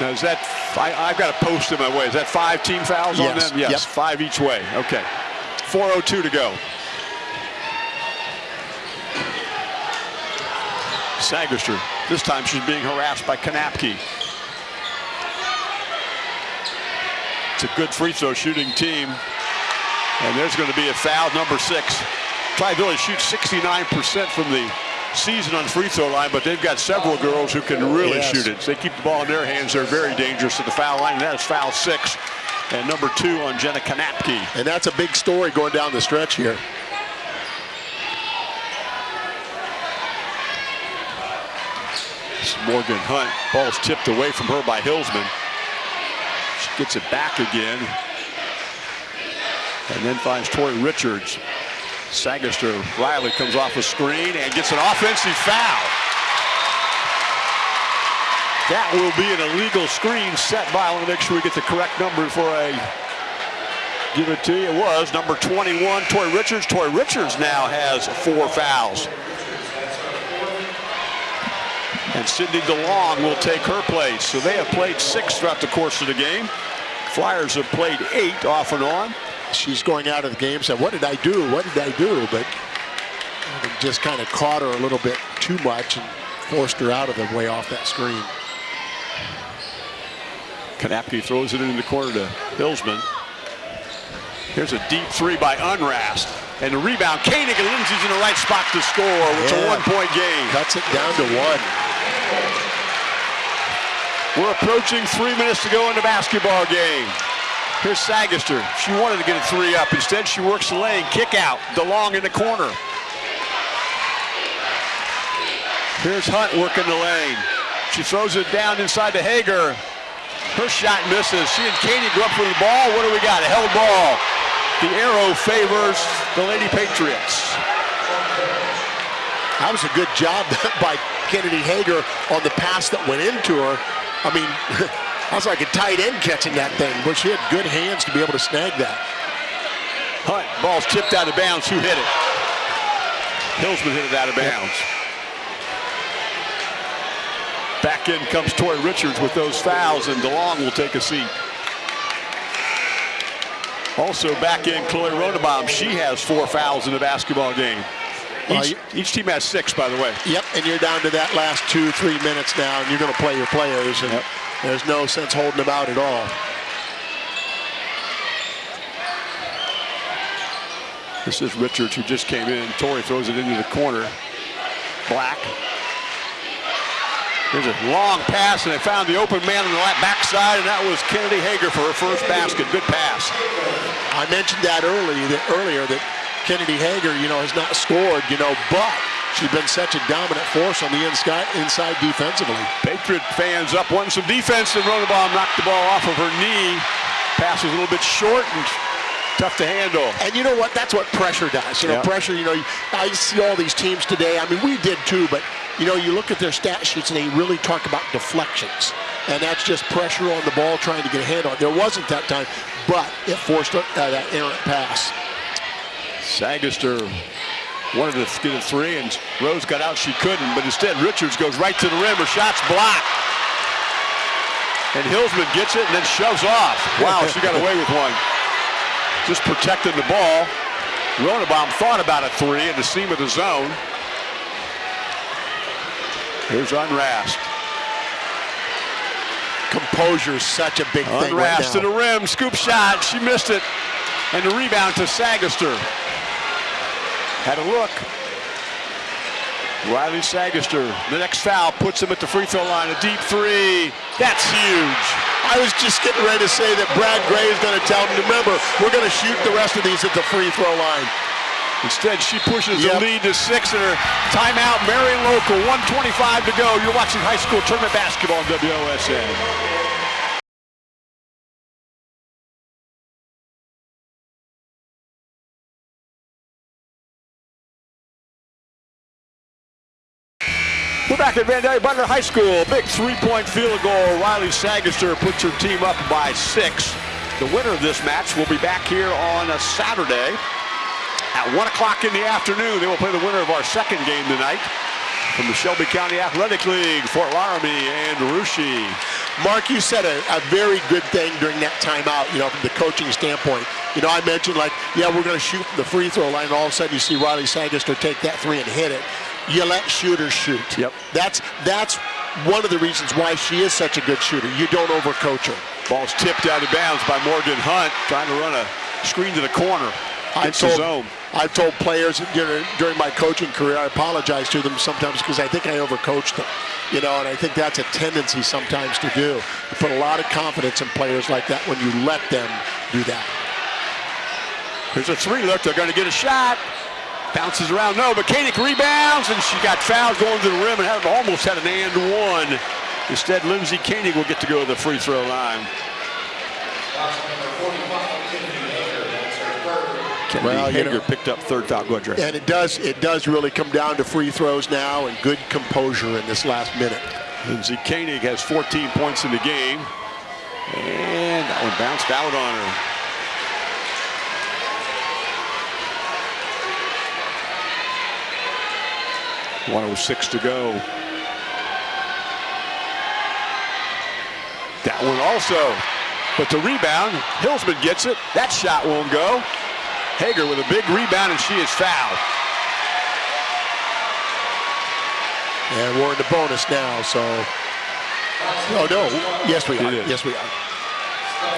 Now is that, I, I've got a post in my way. Is that five team fouls on them? Yes, yep. five each way. Okay. 4.02 to go. Sagister, this time she's being harassed by Kanapke. It's a good free throw shooting team. And there's going to be a foul, number six. Tri-Village shoots 69% from the season on free throw line, but they've got several girls who can really Yes. shoot it. So they keep the ball in their hands. They're very dangerous at the foul line, and that is foul six. And number two on Jenna Kanapke. And that's a big story going down the stretch here. Morgan Hunt. Ball's tipped away from her by Hillsman. She gets it back again. And then finds Tori Richards. Sagister Riley comes off a screen and gets an offensive foul. That will be an illegal screen set by. I want to make sure we get the correct number for a give it to you. It was number 21, Tori Richards. Tori Richards now has four fouls. And Sydney DeLong will take her place. So they have played six throughout the course of the game. Flyers have played eight off and on. She's going out of the game, said, what did I do? What did I do? But I just kind of caught her a little bit too much and forced her out of the way off that screen. Kanapke throws it into the corner to Hillsman. Here's a deep three by Unrast. And the rebound, Koenig and Lindsay's in the right spot to score. It's a one-point game. Cuts it down to one. We're approaching three minutes to go in the basketball game. Here's Sagister. She wanted to get a three up. Instead, she works the lane. Kick out. DeLong in the corner. Here's Hunt working the lane. She throws it down inside to Hager. Her shot misses. She and Katie go up for the ball. What do we got? A held ball. The arrow favors the Lady Patriots. That was a good job by Kennedy Hager on the pass that went into her. I mean, that was like a tight end catching that thing, but she had good hands to be able to snag that. Hunt, ball's tipped out of bounds. Who hit it? Hillsman hit it out of bounds. Back in comes Tori Richards with those fouls, and DeLong will take a seat. Also back in Chloe Rodenbaum. She has four fouls in the basketball game. Each, each team has six, by the way. Yep, and you're down to that last two, three minutes now, and you're going to play your players, and Yep. There's no sense holding them out at all. This is Richards who just came in. Tori throws it into the corner. Black. There's a long pass, and they found the open man on the left backside, and that was Kennedy Hager for her first basket. Good pass. I mentioned that early that earlier that Kennedy Hager, you know, has not scored, you know, but she's been such a dominant force on the inside inside defensively. Patriot fans up wanting some defense, and Rodenbaum knocked the ball off of her knee. Pass was a little bit short and tough to handle. And you know what? That's what pressure does. You know, Yeah. pressure, you know, I see all these teams today. I mean, we did too, but, you know, you look at their stat sheets and they really talk about deflections. And that's just pressure on the ball trying to get a hand on it. There wasn't that time, but it forced uh, that errant pass. Sagister wanted to get a three, and Rose got out. She couldn't, but instead Richards goes right to the rim. Her shot's blocked. And Hillsman gets it and then shoves off. Wow, she got away with one. Just protecting the ball. Ronabaum thought about a three in the seam of the zone. Here's Unrast. Composure is such a big thing right to the rim, scoop shot. She missed it. And the rebound to Sagister. Had a look. Riley Sagister, the next foul, puts him at the free throw line. A deep three. That's huge. I was just getting ready to say that Brad Gray is going to tell him, remember, we're going to shoot the rest of these at the free throw line. Instead, she pushes Yep. the lead to six in her timeout. Marion Local, 125 to go. You're watching high school tournament basketball on WOSN. Back at Vandalia Butler High School. Big three-point field goal. Riley Sagister puts her team up by six. The winner of this match will be back here on a Saturday at 1 o'clock in the afternoon. They will play the winner of our second game tonight from the Shelby County Athletic League, Fort Laramie and Russia. Mark, you said a, a very good thing during that timeout, you know, from the coaching standpoint. You know, I mentioned, like, yeah, we're going to shoot from the free throw line, and all of a sudden you see Riley Sagister take that three and hit it. You let shooters shoot. Yep. That's that's one of the reasons why she is such a good shooter. You don't overcoach her. Ball's tipped out of bounds by Morgan Hunt, trying to run a screen to the corner. I've told, zone. I've told players during, during my coaching career, I apologize to them sometimes because I think I overcoached them. You know, and I think that's a tendency sometimes to do. You put a lot of confidence in players like that when you let them do that. There's a three look. They're going to get a shot. Bounces around. No, but Koenig rebounds, and she got fouled going to the rim and had, almost had an and one. Instead, Lindsay Koenig will get to go to the free throw line. Kennedy Well, you Hager know- picked up third foul. Go ahead, Dre. And it does it does really come down to free throws now and good composure in this last minute. Lindsay Koenig has 14 points in the game. And that one bounced out on her. One oh six to go. That one also. But the rebound, Hillsman gets it. That shot won't go. Hager with a big rebound, and she is fouled. And we're in the bonus now, so Oh no. Yes we are. Yes we are.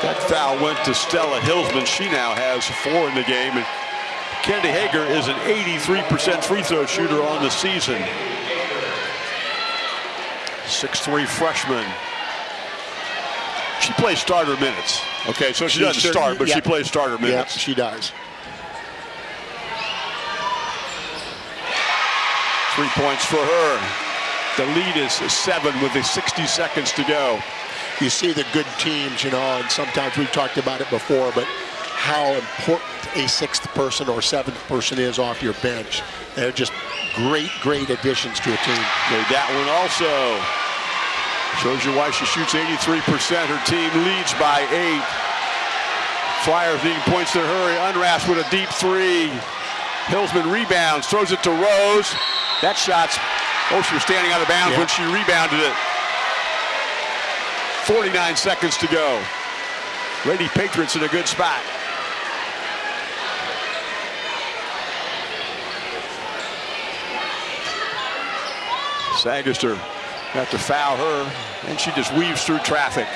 That foul went to Stella Hillsman. She now has four in the game. And Kennedy Hager is an 83% free throw shooter on the season. 6'3 freshman. She plays starter minutes. Okay, so she, She doesn't sure- start, but she plays starter minutes. she does. Three points for her. The lead is seven with the 60 seconds to go. You see the good teams, you know, and sometimes we've talked about it before, but how important a sixth person or seventh person is off your bench. They're just great, great additions to a team. Made that one also. Shows you why she shoots 83%. Her team leads by eight. Flyers needing points to hurry. Unrast with a deep three. Hillsman rebounds, throws it to Rose. That shot's, oh, she was standing out of bounds Yeah. when she rebounded it. 49 seconds to go. Lady Patriots in a good spot. Sagister got to foul her, and she just weaves through traffic.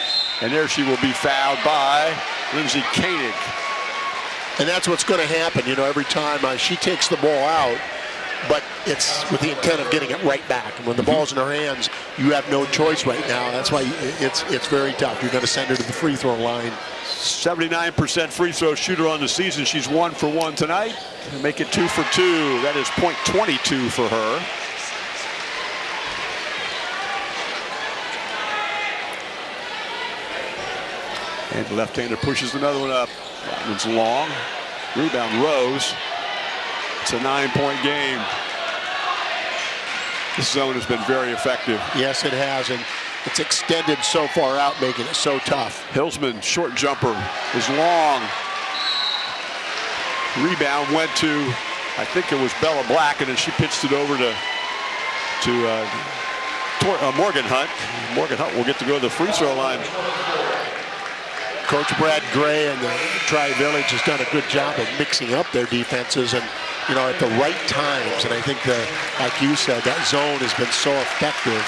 And there she will be fouled by Lindsay Koenig. And that's what's going to happen, you know, every time uh, she takes the ball out, but it's with the intent of getting it right back. And when the ball's in her hands, you have no choice right now. That's why it's it's very tough. You're going to send her to the free throw line. 79% free throw shooter on the season. She's one for one tonight. Make it two for two. That is point 22 for her. And the left-hander pushes another one up. That one's long. Rebound Rose. It's a nine-point game. This zone has been very effective. Yes, it has, and it's extended so far out, making it so tough. Hillsman, short jumper, is long. Rebound went to, I think it was Bella Black, and then she pitched it over to to uh, uh, Morgan Hunt. Morgan Hunt will get to go to the free throw line. Coach Brad Gray and the Tri-Village has done a good job of mixing up their defenses and, you know, at the right times. And I think, like you said, that zone has been so effective.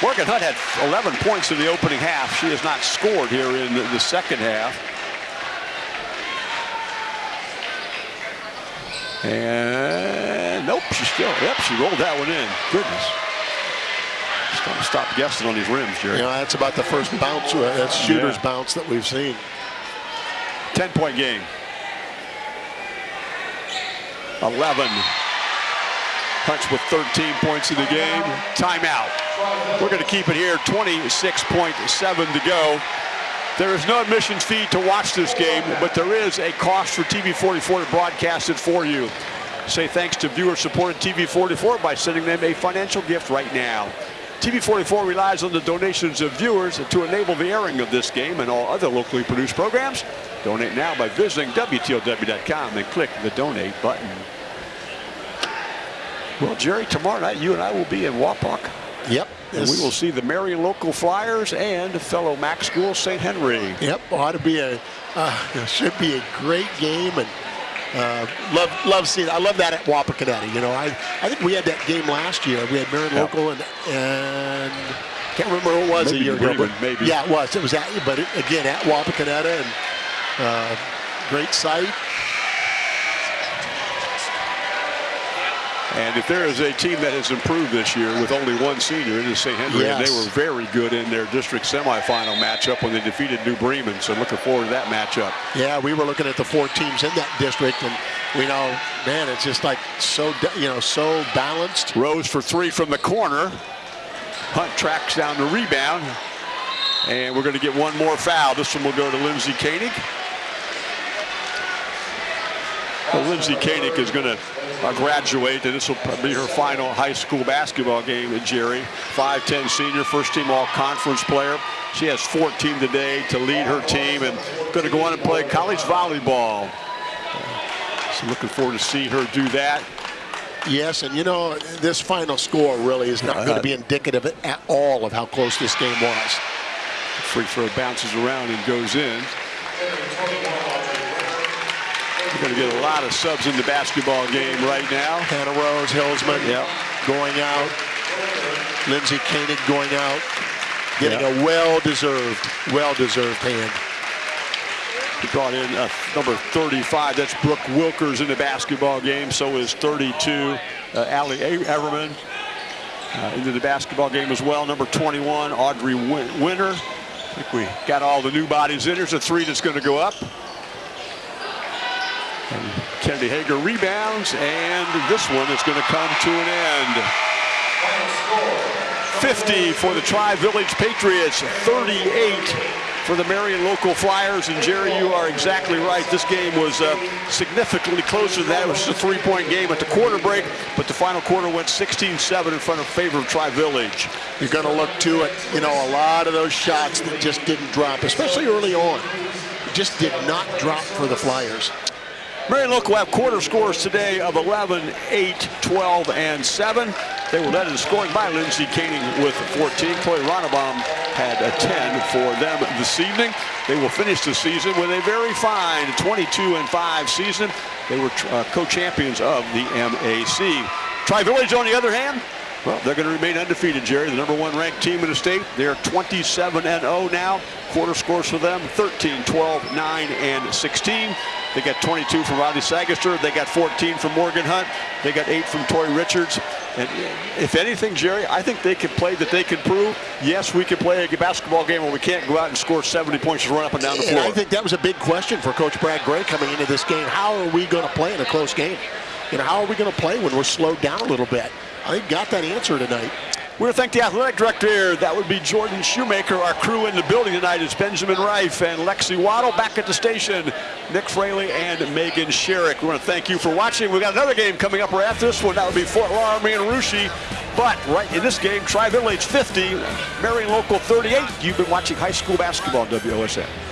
Morgan Hunt had 11 points in the opening half. She has not scored here in the, the second half. And nope, she still, yep, she rolled that one in. Goodness. Stop guessing on these rims, Jerry. You know, that's about the first bounce, uh, that's shooter's Yeah. bounce that we've seen. 10 point game. 11. Hunts with 13 points in the game. Timeout. We're going to keep it here. 26.7 to go. There is no admission fee to watch this game, but there is a cost for TV44 to broadcast it for you. Say thanks to viewer-supported TV44 by sending them a financial gift right now. TV44 relies on the donations of viewers to enable the airing of this game and all other locally produced programs. Donate now by visiting WTLW.com and click the donate button. Well, Jerry, tomorrow night you and I will be in Wapak. Yep. And we will see the Marion local Flyers and fellow Mac School St. Henry. Yep, ought to be a uh, should be a great game, and uh, love love seeing. I love that at Wapakoneta. You know, I I think we had that game last year. We had Marion Yeah. local and and can't remember who it was Maybe a year ago. But- maybe. Yeah, it was. It was at, but it, again at Wapakoneta and uh, great site. And if there is a team that has improved this year with only one senior, it is St. Henry. And they were very good in their district semifinal matchup when they defeated New Bremen. So looking forward to that matchup. Yeah, we were looking at the four teams in that district, and we know, man, it's just like so you know so balanced. Rose for three from the corner. Hunt tracks down the rebound. And we're going to get one more foul. This one will go to Lindsay Koenig. Lindsay Koenig is going to uh, graduate, and this will be her final high school basketball game at Jerry. 5'10 senior, first team all conference player. She has 14 today to lead her team and going to go on and play college volleyball. Uh, so looking forward to see her do that. Yes, and you know, this final score really is not going to uh-huh. be indicative at all of how close this game was. Free throw bounces around and goes in. We're going to get a lot of subs in the basketball game right now. Hannah Rose, Hillsman Yep. going out. Lindsay Koenig going out. Getting Yep. a well-deserved, well-deserved hand. He brought in uh, number 35. That's Brooke Wilkers in the basketball game. So is 32, uh, Allie Everman uh, into the basketball game as well. Number 21, Audrey Win- Winter. I think we got all the new bodies in. There's a three that's going to go up. And Kennedy Hager rebounds, and this one is going to come to an end. 50 for the Tri-Village Patriots, 38 for the Marion local Flyers. And Jerry, you are exactly right. This game was uh, significantly closer than that. It was a three-point game at the quarter break, but the final quarter went 16-7 in front of favor of Tri-Village. You're going to look to it. You know, a lot of those shots that just didn't drop, especially early on, just did not drop for the Flyers. Marion Local have quarter scores today of 11, 8, 12, and 7. They were led in scoring by Lindsay Koenig with 14. Chloe Ronnebaum had a 10 for them this evening. They will finish the season with a very fine 22 and 5 season. They were uh, co-champions of the MAC. Tri-Village, on the other hand, well, they're going to remain undefeated, Jerry. The number one ranked team in the state. They're 27 and 0 now. Quarter scores for them 13, 12, 9, and 16. They got 22 from Riley Sagister. They got 14 from Morgan Hunt. They got 8 from Tori Richards. And uh, if anything, Jerry, I think they can play that they can prove, yes, we can play a basketball game where we can't go out and score 70 points and run up and down the And floor. I think that was a big question for Coach Brad Gray coming into this game. How are we going to play in a close game? You know, how are we going to play when we're slowed down a little bit? I think got that answer tonight. We want to thank the athletic director. That would be Jordan Shoemaker. Our crew in the building tonight is Benjamin Reif and Lexi Waddle. Back at the station, Nick Fraley and Megan Sherrick. We want to thank you for watching. We've got another game coming up right after this one. That would be Fort Laramie and Russia. But right in this game, Tri-Village 50, Marion Local 38. You've been watching high school basketball WOSN.